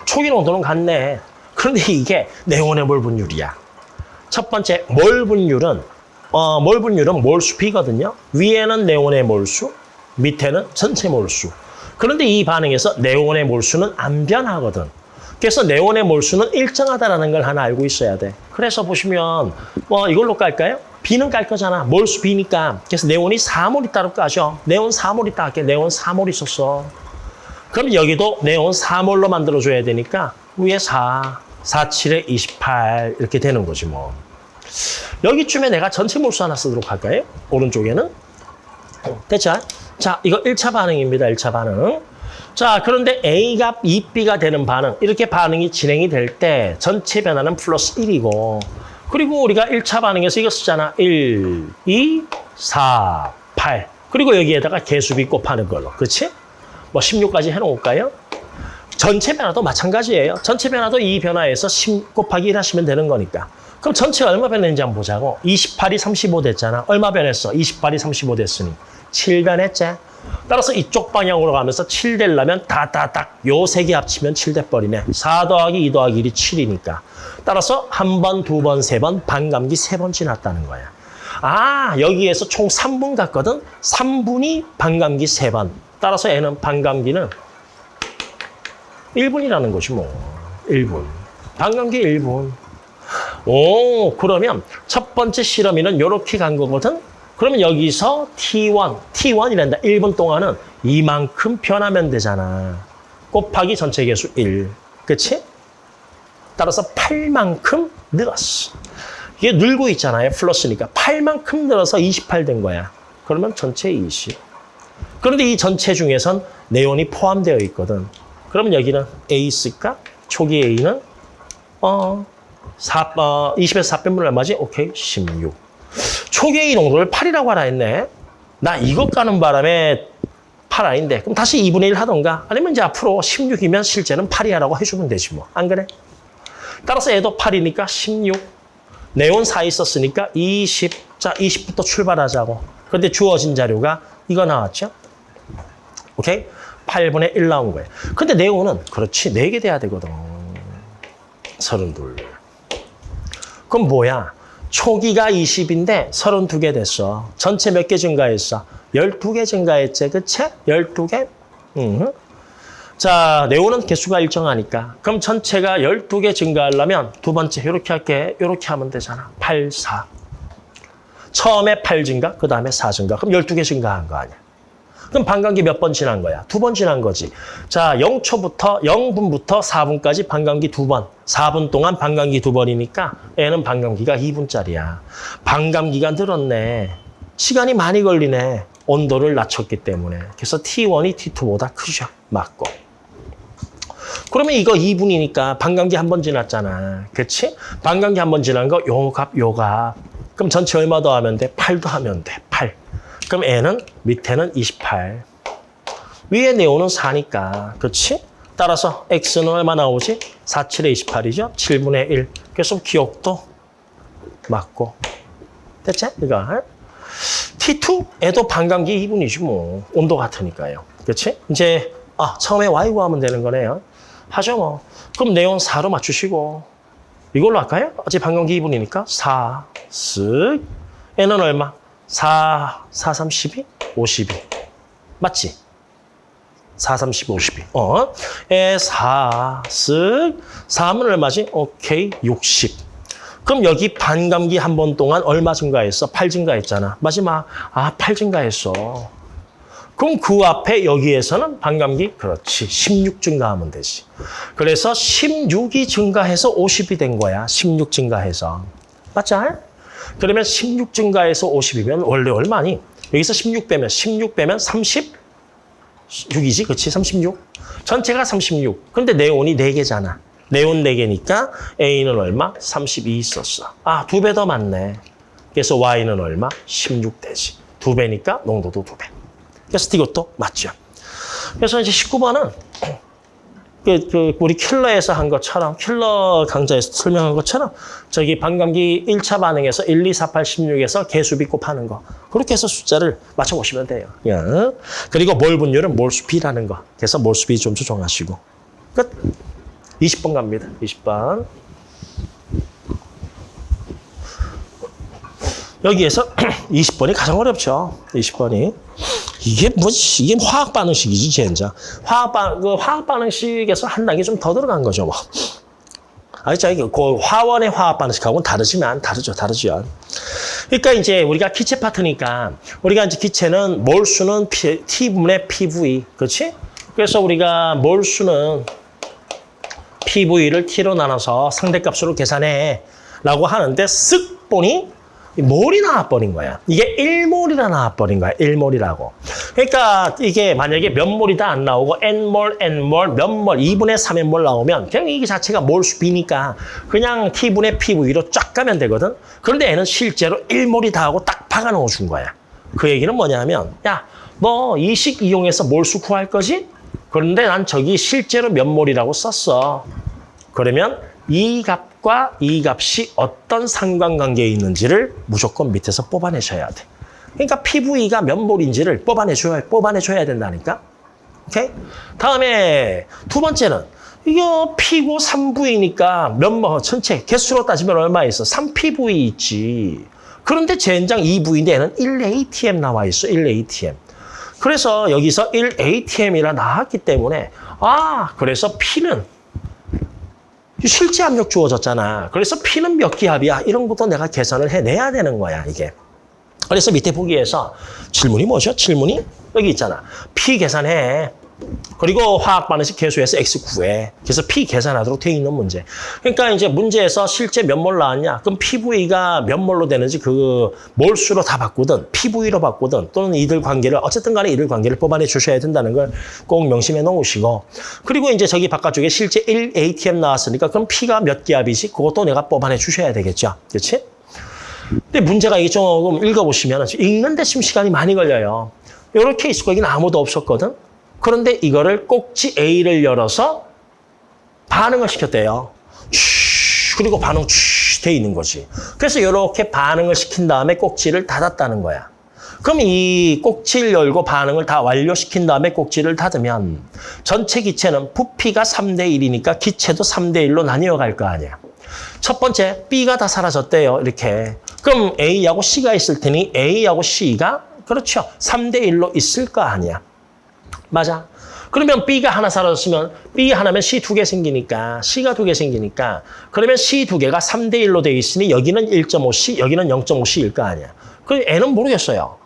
초기 온도는 같네. 그런데 이게 네온의 몰 분율이야. 첫 번째 몰 분율은 어, 몰 분율은 몰수 B거든요. 위에는 네온의 몰수, 밑에는 전체 몰수. 그런데 이 반응에서 네온의 몰수는 안 변하거든. 그래서 네온의 몰수는 일정하다는 걸 하나 알고 있어야 돼. 그래서 보시면 뭐 이걸로 깔까요? B는 깔 거잖아. 몰수 B니까. 그래서 네온이 4몰 있다고 까죠. 네온 4몰 있다 할게. 네온 4몰 있었어. 그럼 여기도 네온 4몰로 만들어줘야 되니까 위에 4, 4, 7에 28 이렇게 되는 거지 뭐. 여기쯤에 내가 전체 몰수 하나 쓰도록 할까요? 오른쪽에는. 됐죠? 자, 이거 1차 반응입니다. 1차 반응. 자, 그런데 A가 2B가 되는 반응, 이렇게 반응이 진행이 될 때 전체 변화는 플러스 1이고 그리고 우리가 1차 반응에서 이거 쓰잖아. 1, 2, 4, 8. 그리고 여기에다가 개수비 곱하는 걸로. 그렇지? 뭐 16까지 해놓을까요? 전체 변화도 마찬가지예요. 전체 변화도 이 변화에서 10 곱하기 1 하시면 되는 거니까. 그럼 전체 얼마 변했는지 한번 보자고. 28이 35 됐잖아. 얼마 변했어? 28이 35 됐으니. 7 변했지? 따라서 이쪽 방향으로 가면서 7 되려면 다다닥 요 세 개 합치면 7 돼버리네. 4 더하기 2 더하기 1이 7이니까. 따라서 한 번, 두 번, 세 번, 반감기 세 번 지났다는 거야. 아, 여기에서 총 3분 갔거든? 3분이 반감기 세 번. 따라서 얘는 반감기는 1분이라는 것이 뭐. 1분. 반감기 1분. 오, 그러면 첫 번째 실험이는 이렇게 간 거거든? 그러면 여기서 T1, T1이란다. 1분 동안은 이만큼 변하면 되잖아. 곱하기 전체 개수 1. 그치? 따라서 8만큼 늘었어. 이게 늘고 있잖아요. 플러스니까. 8만큼 늘어서 28 된 거야. 그러면 전체 20. 그런데 이 전체 중에선 네온이 포함되어 있거든. 그러면 여기는 A 쓸까? 초기 A는 어, 4, 어 20에서 4 빼면 얼마지? 오케이, 16. 초계의 농도를 8이라고 하라 했네. 나 이것 가는 바람에 8 아닌데. 그럼 다시 2분의 1 하던가. 아니면 이제 앞으로 16이면 실제는 8이야 라고 해주면 되지 뭐. 안 그래? 따라서 얘도 8이니까 16. 네온 4 있었으니까 20. 자, 20부터 출발하자고. 그런데 주어진 자료가 이거 나왔죠? 오케이? 8분의 1 나온 거예요. 근데 네온은 그렇지. 4개 돼야 되거든. 32. 그럼 뭐야? 초기가 20인데 32개 됐어. 전체 몇 개 증가했어? 12개 증가했지, 그치? 12개? 음. 자, 네온은 개수가 일정하니까. 그럼 전체가 12개 증가하려면 두 번째 이렇게 할게. 이렇게 하면 되잖아. 8, 4. 처음에 8 증가, 그 다음에 4 증가. 그럼 12개 증가한 거 아니야. 그럼 반감기 몇 번 지난 거야? 두 번 지난 거지. 자, 0초부터 0분부터 4분까지 반감기 두 번. 4분 동안 반감기 두 번이니까 애는 반감기가 2분짜리야. 반감기가 늘었네. 시간이 많이 걸리네. 온도를 낮췄기 때문에. 그래서 T1이 T2보다 크죠. 맞고. 그러면 이거 2분이니까 반감기 한 번 지났잖아. 그렇지? 반감기 한 번 지난 거 요 값, 요 값. 그럼 전체 얼마 더 하면 돼? 8도 하면 돼. 8. 그럼 애는 밑에는 28. 위에 네오는 4니까. 그렇지? 따라서 x는 얼마 나오지? 4, 7에 28이죠? 7분의 1. 그래서 기억도 맞고. 됐지? 이거. T2에도 반감기 2분이지 뭐. 온도 같으니까요. 그렇지? 이제 아 처음에 y 구하면 되는 거네요. 하죠 뭐. 그럼 네온 4로 맞추시고 이걸로 할까요? 어차피 반감기 2분이니까 4, 쓱. n은 얼마? 4, 4, 3, 12? 52. 맞지? 4, 3, 12, 52. 어? 에, 4, 쓱. 4면 얼마지? 오케이, 60. 그럼 여기 반감기 한 번 동안 얼마 증가했어? 8 증가했잖아. 마지막, 아, 8 증가했어. 그럼 그 앞에 여기에서는 반감기, 그렇지, 16 증가하면 되지. 그래서 16이 증가해서 50이 된 거야. 16 증가해서. 맞죠? 그러면 16 증가해서 50이면 원래 얼마니? 여기서 16 빼면, 16 빼면 36이지, 그치? 36. 전체가 36. 근데 네온이 4개잖아. 네온 4개니까 A는 얼마? 32 있었어. 아, 두 배 더 많네. 그래서 Y는 얼마? 16 되지. 두 배니까 농도도 두 배. 그래서 이것도 맞죠. 그래서 이제 19번은 그, 그 우리 킬러에서 한 것처럼 킬러 강좌에서 설명한 것처럼 저기 반감기 1차 반응에서 1, 2, 4, 8, 16에서 개수비 곱하는 거 그렇게 해서 숫자를 맞춰보시면 돼요. 예. 그리고 몰 분율은 몰수비라는 거. 그래서 몰수비 좀 조정하시고 끝. 20번 갑니다. 20번. 여기에서 20번이 가장 어렵죠. 20번이. 이게 뭐, 이게 화학 반응식이지, 젠장. 화학 반, 그 화학 반응식에서 한 단계 좀 더 들어간 거죠, 뭐. 알죠? 이게 그 화원의 화학 반응식하고는 다르지만, 다르죠, 다르죠. 그러니까 이제 우리가 기체 파트니까, 우리가 이제 기체는 몰수는 P, T분의 PV, 그렇지? 그래서 우리가 몰수는 PV를 T로 나눠서 상대값으로 계산해. 라고 하는데 쓱 보니 몰이 나와버린 거야. 이게 1몰이라 나와버린 거야. 1몰이라고. 그러니까 이게 만약에 몇 몰이 다 안 나오고 n몰, n몰, 몇 몰, 2분의 3의 몰 나오면 그냥 이게 자체가 몰수비니까 그냥 t분의 pv로 쫙 가면 되거든. 그런데 얘는 실제로 1몰이 다 하고 딱 박아 넣어준 거야. 그 얘기는 뭐냐면 야, 너 이 식 이용해서 몰수 구할 거지? 그런데 난 저기 실제로 몇 몰이라고 썼어. 그러면 이 값 과 이 값이 어떤 상관관계에 있는지를 무조건 밑에서 뽑아내셔야 돼. 그러니까 PV가 몇 몰인지를 뽑아내줘야, 뽑아내줘야 된다니까. 오케이? 다음에 두 번째는 이거 P고 3V니까 몇 뭐, 전체 개수로 따지면 얼마 있어? 3PV 있지. 그런데 젠장 2V인데 얘는 1ATM 나와 있어, 1ATM. 그래서 여기서 1ATM이라 나왔기 때문에 아, 그래서 P는 실제 압력 주어졌잖아. 그래서 P는 몇 기압이야? 이런 것도 내가 계산을 해내야 되는 거야, 이게. 그래서 밑에 보기에서 질문이 뭐죠? 질문이 여기 있잖아. P 계산해. 그리고 화학 반응식 계수에서 X 구해. 그래서 P 계산하도록 돼 있는 문제. 그러니까 이제 문제에서 실제 몇 몰 나왔냐? 그럼 PV가 몇 몰로 되는지 그 몰수로 다 바꾸든 PV로 바꾸든 또는 이들 관계를 어쨌든 간에 이들 관계를 뽑아내 주셔야 된다는 걸 꼭 명심해 놓으시고 그리고 이제 저기 바깥쪽에 실제 1 ATM 나왔으니까 그럼 P가 몇 기압이지? 그것도 내가 뽑아내 주셔야 되겠죠. 그렇지? 근데 문제가 이게 조금 읽어보시면 읽는데 지금 시간이 많이 걸려요. 이런 케이스 거기는 아무도 없었거든. 그런데 이거를 꼭지 A를 열어서 반응을 시켰대요. 쉿, 그리고 반응 돼 있는 거지. 그래서 이렇게 반응을 시킨 다음에 꼭지를 닫았다는 거야. 그럼 이 꼭지를 열고 반응을 다 완료시킨 다음에 꼭지를 닫으면 전체 기체는 부피가 3대 1이니까 기체도 3대 1로 나뉘어 갈 거 아니야. 첫 번째, B가 다 사라졌대요. 이렇게. 그럼 A하고 C가 있을 테니 A하고 C가 그렇죠. 3대 1로 있을 거 아니야. 맞아. 그러면 B가 하나 사라졌으면 B 하나면 C 두 개 생기니까 C가 두 개 생기니까 그러면 C 두 개가 3대 1로 돼 있으니 여기는 1.5C, 여기는 0.5C일 거 아니야. 그 N은 모르겠어요.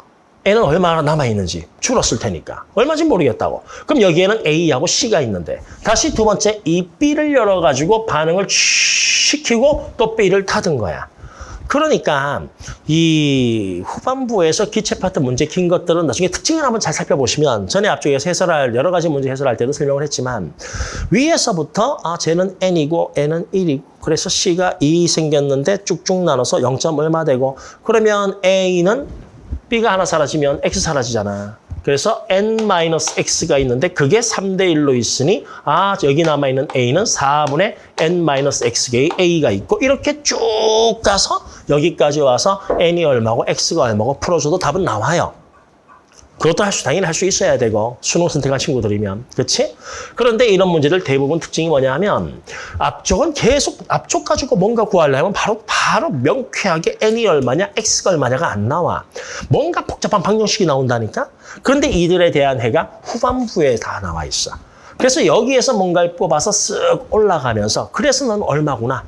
N은 얼마나 남아있는지 줄었을 테니까. 얼마인지 모르겠다고. 그럼 여기에는 A하고 C가 있는데 다시 두 번째 이 B를 열어가지고 반응을 시키고 또 B를 닫은 거야. 그러니까 이 후반부에서 기체 파트 문제 긴 것들은 나중에 특징을 한번 잘 살펴보시면 전에 앞쪽에서 해설할 여러 가지 문제 해설할 때도 설명을 했지만 위에서부터 아 쟤는 n이고 n은 1이고 그래서 c가 2 생겼는데 쭉쭉 나눠서 0. 얼마 되고 그러면 a는 b가 하나 사라지면 x 사라지잖아. 그래서 n-x가 있는데 그게 3대 1로 있으니 아 여기 남아있는 a는 4분의 n-x개의 a가 있고 이렇게 쭉 가서 여기까지 와서 n이 얼마고 x가 얼마고 풀어줘도 답은 나와요. 그것도 할 수, 당연히 할 수 있어야 되고, 수능 선택한 친구들이면. 그렇지? 그런데 이런 문제들 대부분 특징이 뭐냐 하면, 앞쪽은 계속, 앞쪽 가지고 뭔가 구하려면 바로, 바로 명쾌하게 n이 얼마냐, x가 얼마냐가 안 나와. 뭔가 복잡한 방정식이 나온다니까? 그런데 이들에 대한 해가 후반부에 다 나와 있어. 그래서 여기에서 뭔가를 뽑아서 쓱 올라가면서, 그래서 넌 얼마구나.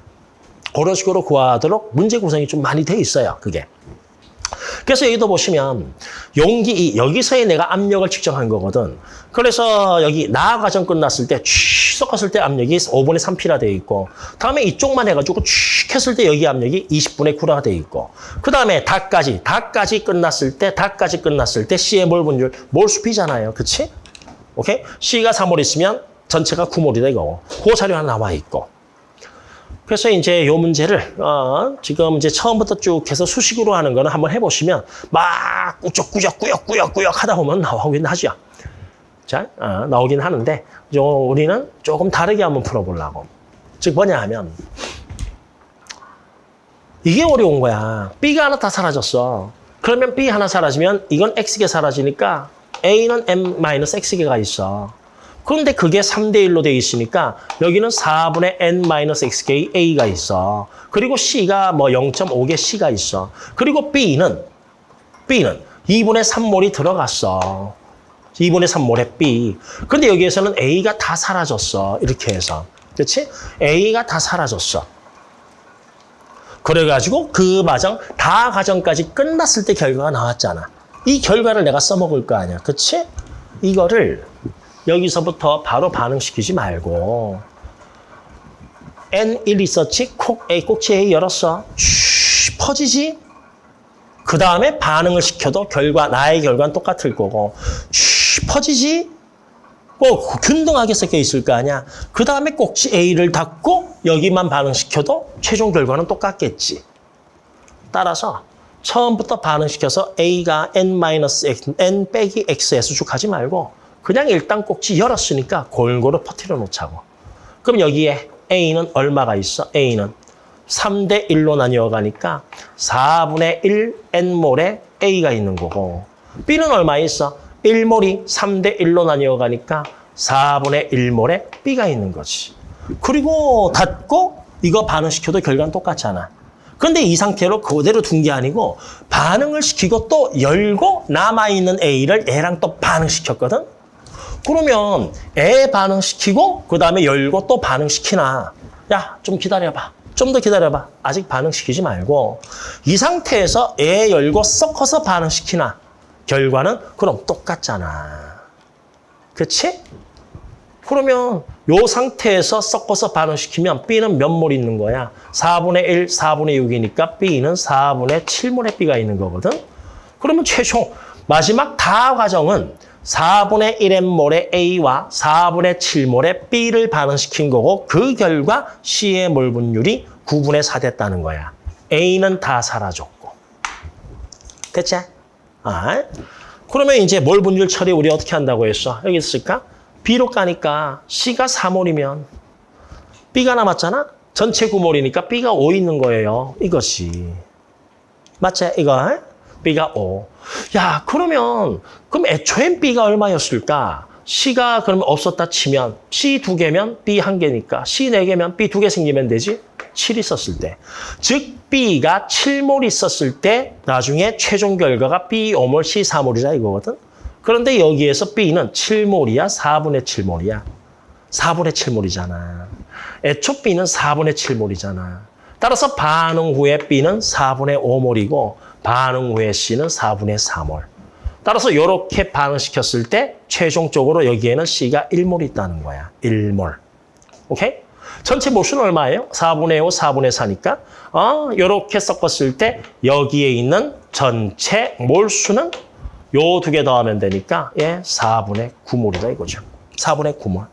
그런 식으로 구하도록 문제 구성이 좀 많이 돼 있어요, 그게. 그래서 여기도 보시면 용기 이 여기서의 내가 압력을 측정한 거거든. 그래서 여기 나 과정 끝났을 때취 섞었을 때 압력이 5분의 3P라 돼 있고 다음에 이쪽만 해가지고 취 했을 때 여기 압력이 20분의 9라 돼 있고 그 다음에 다까지 다까지 끝났을 때 다까지 끝났을 때 C의 몰 분율 몰수피잖아요. 그치? 오케이? C가 3몰 있으면 전체가 9몰이다 이거. 그 자료 하나 나와 있고 그래서 이제 요 문제를 어, 지금 이제 처음부터 쭉 해서 수식으로 하는 거는 한번 해보시면 막 꾸역꾸역 꾸역꾸역 꾸역 하다 보면 나오긴 하죠. 자, 어, 나오긴 하는데 요 우리는 조금 다르게 한번 풀어보려고. 즉 뭐냐 하면 이게 어려운 거야. B가 하나 다 사라졌어. 그러면 B 하나 사라지면 이건 X개 사라지니까 A는 M-X개가 있어. 그런데 그게 3대 1로 돼 있으니까 여기는 4분의 n-xk a가 있어. 그리고 c가 뭐 0.5개 c가 있어. 그리고 b는 b는 2분의 3몰이 들어갔어. 2분의 3몰의 b. 근데 여기에서는 a가 다 사라졌어. 이렇게 해서. 그렇지? a가 다 사라졌어. 그래가지고 그 과정, 다 과정까지 끝났을 때 결과가 나왔잖아. 이 결과를 내가 써먹을 거 아니야. 그치? 이거를 여기서부터 바로 반응시키지 말고 N1 있었지? 콕 A, 꼭지 A 열었어. 쉬, 퍼지지? 그 다음에 반응을 시켜도 결과, 나의 결과는 똑같을 거고 쉬, 퍼지지? 뭐 균등하게 섞여 있을 거 아니야. 그 다음에 꼭지 A를 닫고 여기만 반응시켜도 최종 결과는 똑같겠지. 따라서 처음부터 반응시켜서 A가 N-X, N 빼기 X에서 쭉 하지 말고 그냥 일단 꼭지 열었으니까 골고루 퍼뜨려 놓자고. 그럼 여기에 A는 얼마가 있어? A는 3대 1로 나뉘어 가니까 4분의 1 N몰에 A가 있는 거고 B는 얼마 있어? 1몰이 3대 1로 나뉘어 가니까 4분의 1몰에 B가 있는 거지. 그리고 닫고 이거 반응시켜도 결과는 똑같잖아. 그런데 이 상태로 그대로 둔 게 아니고 반응을 시키고 또 열고 남아있는 A를 얘랑 또 반응시켰거든? 그러면 애 반응시키고 그 다음에 열고 또 반응시키나 야 좀 기다려봐 좀 더 기다려봐 아직 반응시키지 말고 이 상태에서 애 열고 섞어서 반응시키나 결과는 그럼 똑같잖아 그치? 그러면 요 상태에서 섞어서 반응시키면 B는 몇 몰 있는 거야? 4분의 1, 4분의 6이니까 B는 4분의 7몰의 B가 있는 거거든? 그러면 최종 마지막 다 과정은 4분의 1n몰의 A와 4분의 7몰의 B를 반응시킨 거고 그 결과 C의 몰 분율이 9분의 4 됐다는 거야. A는 다 사라졌고. 됐지? 아, 그러면 이제 몰 분율 처리 우리 어떻게 한다고 했어? 여기 있을까? B로 까니까 C가 4몰이면 B가 남았잖아? 전체 9몰이니까 B가 5 있는 거예요. 이것이. 맞지? 이거? B가 5. 야, 그러면 그럼 애초엔 B가 얼마였을까? C가 그러면 없었다 치면 C 두 개면 B 한 개니까 C 네 개면 B 두 개 생기면 되지? 7 있었을 때. 즉 B가 7몰 있었을 때 나중에 최종 결과가 B 5몰, C 4몰이라 이거거든. 그런데 여기에서 B는 7몰이야, 4분의 7몰이야. 4분의 7몰이잖아. 애초 B는 4분의 7몰이잖아. 따라서 반응 후에 B는 4분의 5몰이고 반응 후에 C는 4분의 3몰. 따라서 이렇게 반응시켰을 때 최종적으로 여기에는 C가 1몰 있다는 거야. 1몰. 오케이? 전체 몰수는 얼마예요? 4분의 5, 4분의 4니까 어, 이렇게 섞었을 때 여기에 있는 전체 몰수는 요 두 개 더하면 되니까 예, 4분의 9몰이다 이거죠. 4분의 9몰.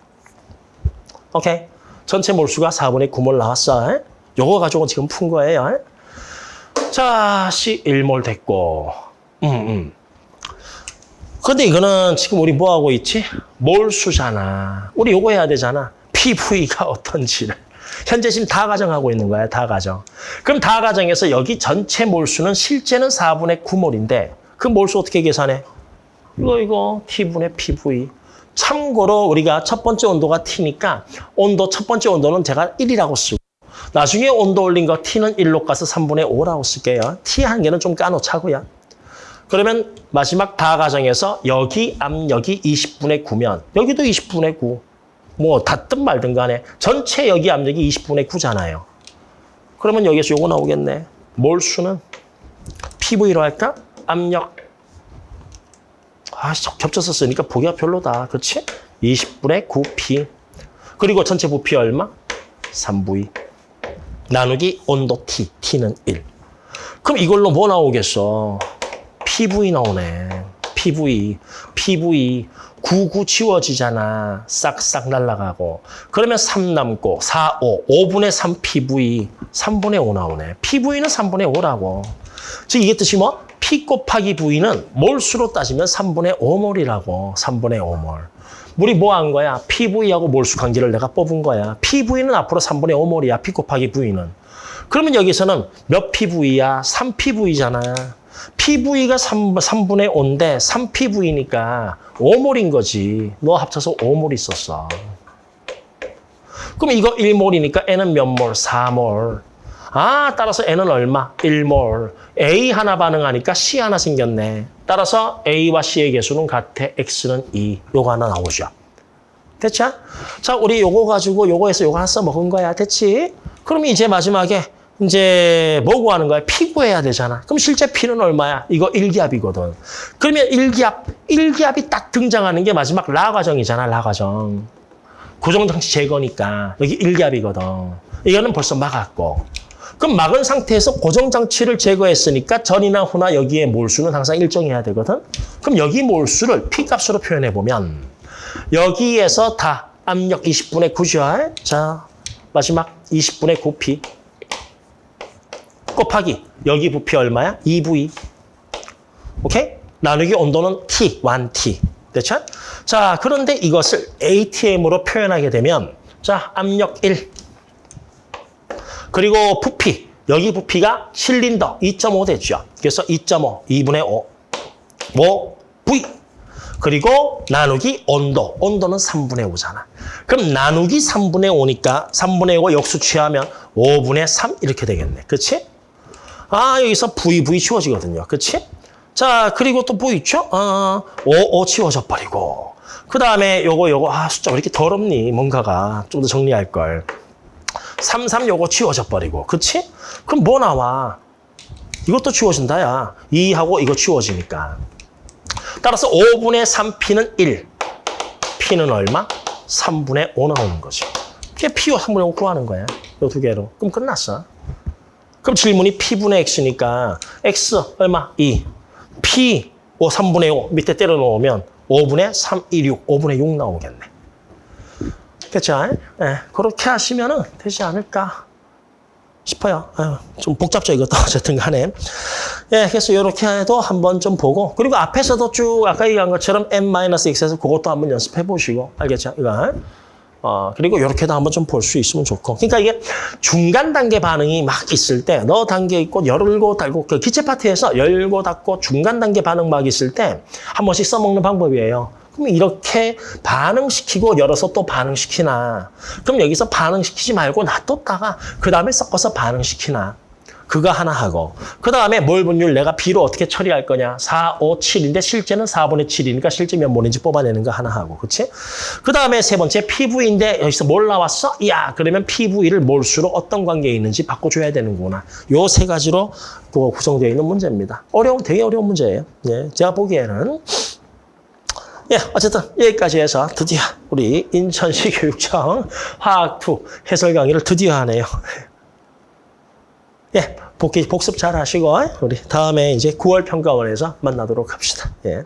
오케이? 전체 몰수가 4분의 9몰 나왔어. 에? 요거 가지고 지금 푼 거예요. 에? 자, C 1몰 됐고 음, 음. 근데 이거는 지금 우리 뭐 하고 있지? 몰수잖아. 우리 요거 해야 되잖아. PV가 어떤지를. 현재 지금 다 가정하고 있는 거야, 다 가정. 그럼 다 가정에서 여기 전체 몰수는 실제는 4분의 9몰인데 그 몰수 어떻게 계산해? 이거 이거 T분의 PV. 참고로 우리가 첫 번째 온도가 T니까 온도 첫 번째 온도는 제가 1이라고 쓰고 나중에 온도 올린 거 T는 1로 가서 3분의 5라고 쓸게요. T 한 개는 좀 까놓자고요. 그러면 마지막 다 가정에서 여기 압력이 20분의 9면 여기도 20분의 9. 뭐 닿든 말든 간에 전체 여기 압력이 20분의 9잖아요. 그러면 여기서 요거 나오겠네. 몰수는 PV로 할까? 압력. 아, 겹쳐서 쓰니까 보기가 별로다. 그렇지? 20분의 9P. 그리고 전체 부피 얼마? 3V. 나누기 온도 T. T는 1. 그럼 이걸로 뭐 나오겠어? PV 나오네. PV. PV. 99 지워지잖아. 싹싹 날아가고. 그러면 3 남고 4, 5. 5분의 3 PV. 3분의 5 나오네. PV는 3분의 5라고. 즉 이게 뜻이 뭐? P 곱하기 V는 몰수로 따지면 3분의 5몰이라고. 3분의 5몰. 우리 뭐한 거야? PV하고 몰수 관계를 내가 뽑은 거야. PV는 앞으로 3분의 5몰이야. P 곱하기 V는. 그러면 여기서는 몇 PV야? 3PV잖아. PV가 3, 3분의 5인데 3PV니까 5몰인 거지. 너 합쳐서 5몰 있었어. 그럼 이거 1몰이니까 N은 몇 몰? 4몰. 아, 따라서 N은 얼마? 1몰. A 하나 반응하니까 C 하나 생겼네. 따라서 A와 C의 개수는 같아. X는 2. 요거 하나 나오죠. 됐죠? 자, 우리 요거 가지고 요거에서 요거 하나 써먹은 거야. 됐지? 그럼 이제 마지막에 이제 뭐 구하는 거야? 피 구해야 되잖아. 그럼 실제 피는 얼마야? 이거 일기압이거든 그러면 일기압 일기압이 딱 등장하는 게 마지막 라 과정이잖아. 라 과정. 고정장치 제거니까 여기 일기압이거든 이거는 벌써 막았고. 그럼 막은 상태에서 고정장치를 제거했으니까 전이나 후나 여기에 몰수는 항상 일정해야 되거든. 그럼 여기 몰수를 P값으로 표현해보면 여기에서 다 압력 20분의 9죠. 자, 마지막 20분의 9P. 곱하기 여기 부피 얼마야? 2V. 오케이? 나누기 온도는 T, 1T. 됐죠? 자, 그런데 이것을 ATM으로 표현하게 되면 자, 압력 1. 그리고 부피. 여기 부피가 실린더 2.5 됐죠. 그래서 2.5, 2분의 5. 5, V. 그리고 나누기 온도. 온도는 3분의 5잖아. 그럼 나누기 3분의 5니까 3분의 5 역수 취하면 5분의 3 이렇게 되겠네. 그렇지? 아, 여기서 V, V 치워지거든요. 그치? 자, 그리고 또 뭐 있죠? 아, 5, 5 치워져 버리고. 그 다음에 요거, 요거, 아, 숫자 왜 이렇게 더럽니? 뭔가가. 좀 더 정리할 걸. 3, 3 요거 치워져 버리고. 그치? 그럼 뭐 나와? 이것도 치워진다, 야. 2하고 이거 치워지니까. 따라서 5분의 3P는 1. P는 얼마? 3분의 5 나오는 거지. 그게 P와 3분의 5 구하는 거야. 요 두 개로. 그럼 끝났어. 그럼 질문이 P분의 X니까 X 얼마? 2. P 5, 3분의 5 밑에 때려 놓으면 5분의 3, 2, 6, 5분의 6 나오겠네. 그렇죠? 네, 그렇게 하시면 되지 않을까 싶어요. 아유, 좀 복잡죠, 이것도. 어쨌든 간에. 예, 그래서 이렇게 해도 한번 좀 보고, 그리고 앞에서도 쭉 아까 얘기한 것처럼 n-x에서 그것도 한번 연습해 보시고, 알겠죠? 이거. 어, 그리고 이렇게도 한번 좀 볼 수 있으면 좋고. 그러니까 이게 중간 단계 반응이 막 있을 때, 너 단계 있고, 열고 닫고, 그 기체 파트에서 열고 닫고, 중간 단계 반응 막 있을 때, 한 번씩 써먹는 방법이에요. 그럼 이렇게 반응시키고 열어서 또 반응시키나. 그럼 여기서 반응시키지 말고 놔뒀다가, 그 다음에 섞어서 반응시키나. 그거 하나 하고 그 다음에 몰 분율 내가 B로 어떻게 처리할 거냐 4, 5, 7인데 실제는 4분의 7이니까 실제 몇 몰인지 뽑아내는 거 하나 하고 그렇지? 그 다음에 세 번째 PV인데 여기서 뭘 나왔어? 야 그러면 PV를 몰수로 어떤 관계에 있는지 바꿔줘야 되는구나 요 세 가지로 그 구성되어 있는 문제입니다 어려운 되게 어려운 문제예요 예, 제가 보기에는 예, 어쨌든 여기까지 해서 드디어 우리 인천시 교육청 화학2 해설 강의를 드디어 하네요 예, 복귀, 복습 잘 하시고, 우리 다음에 이제 9월 평가원에서 만나도록 합시다. 예.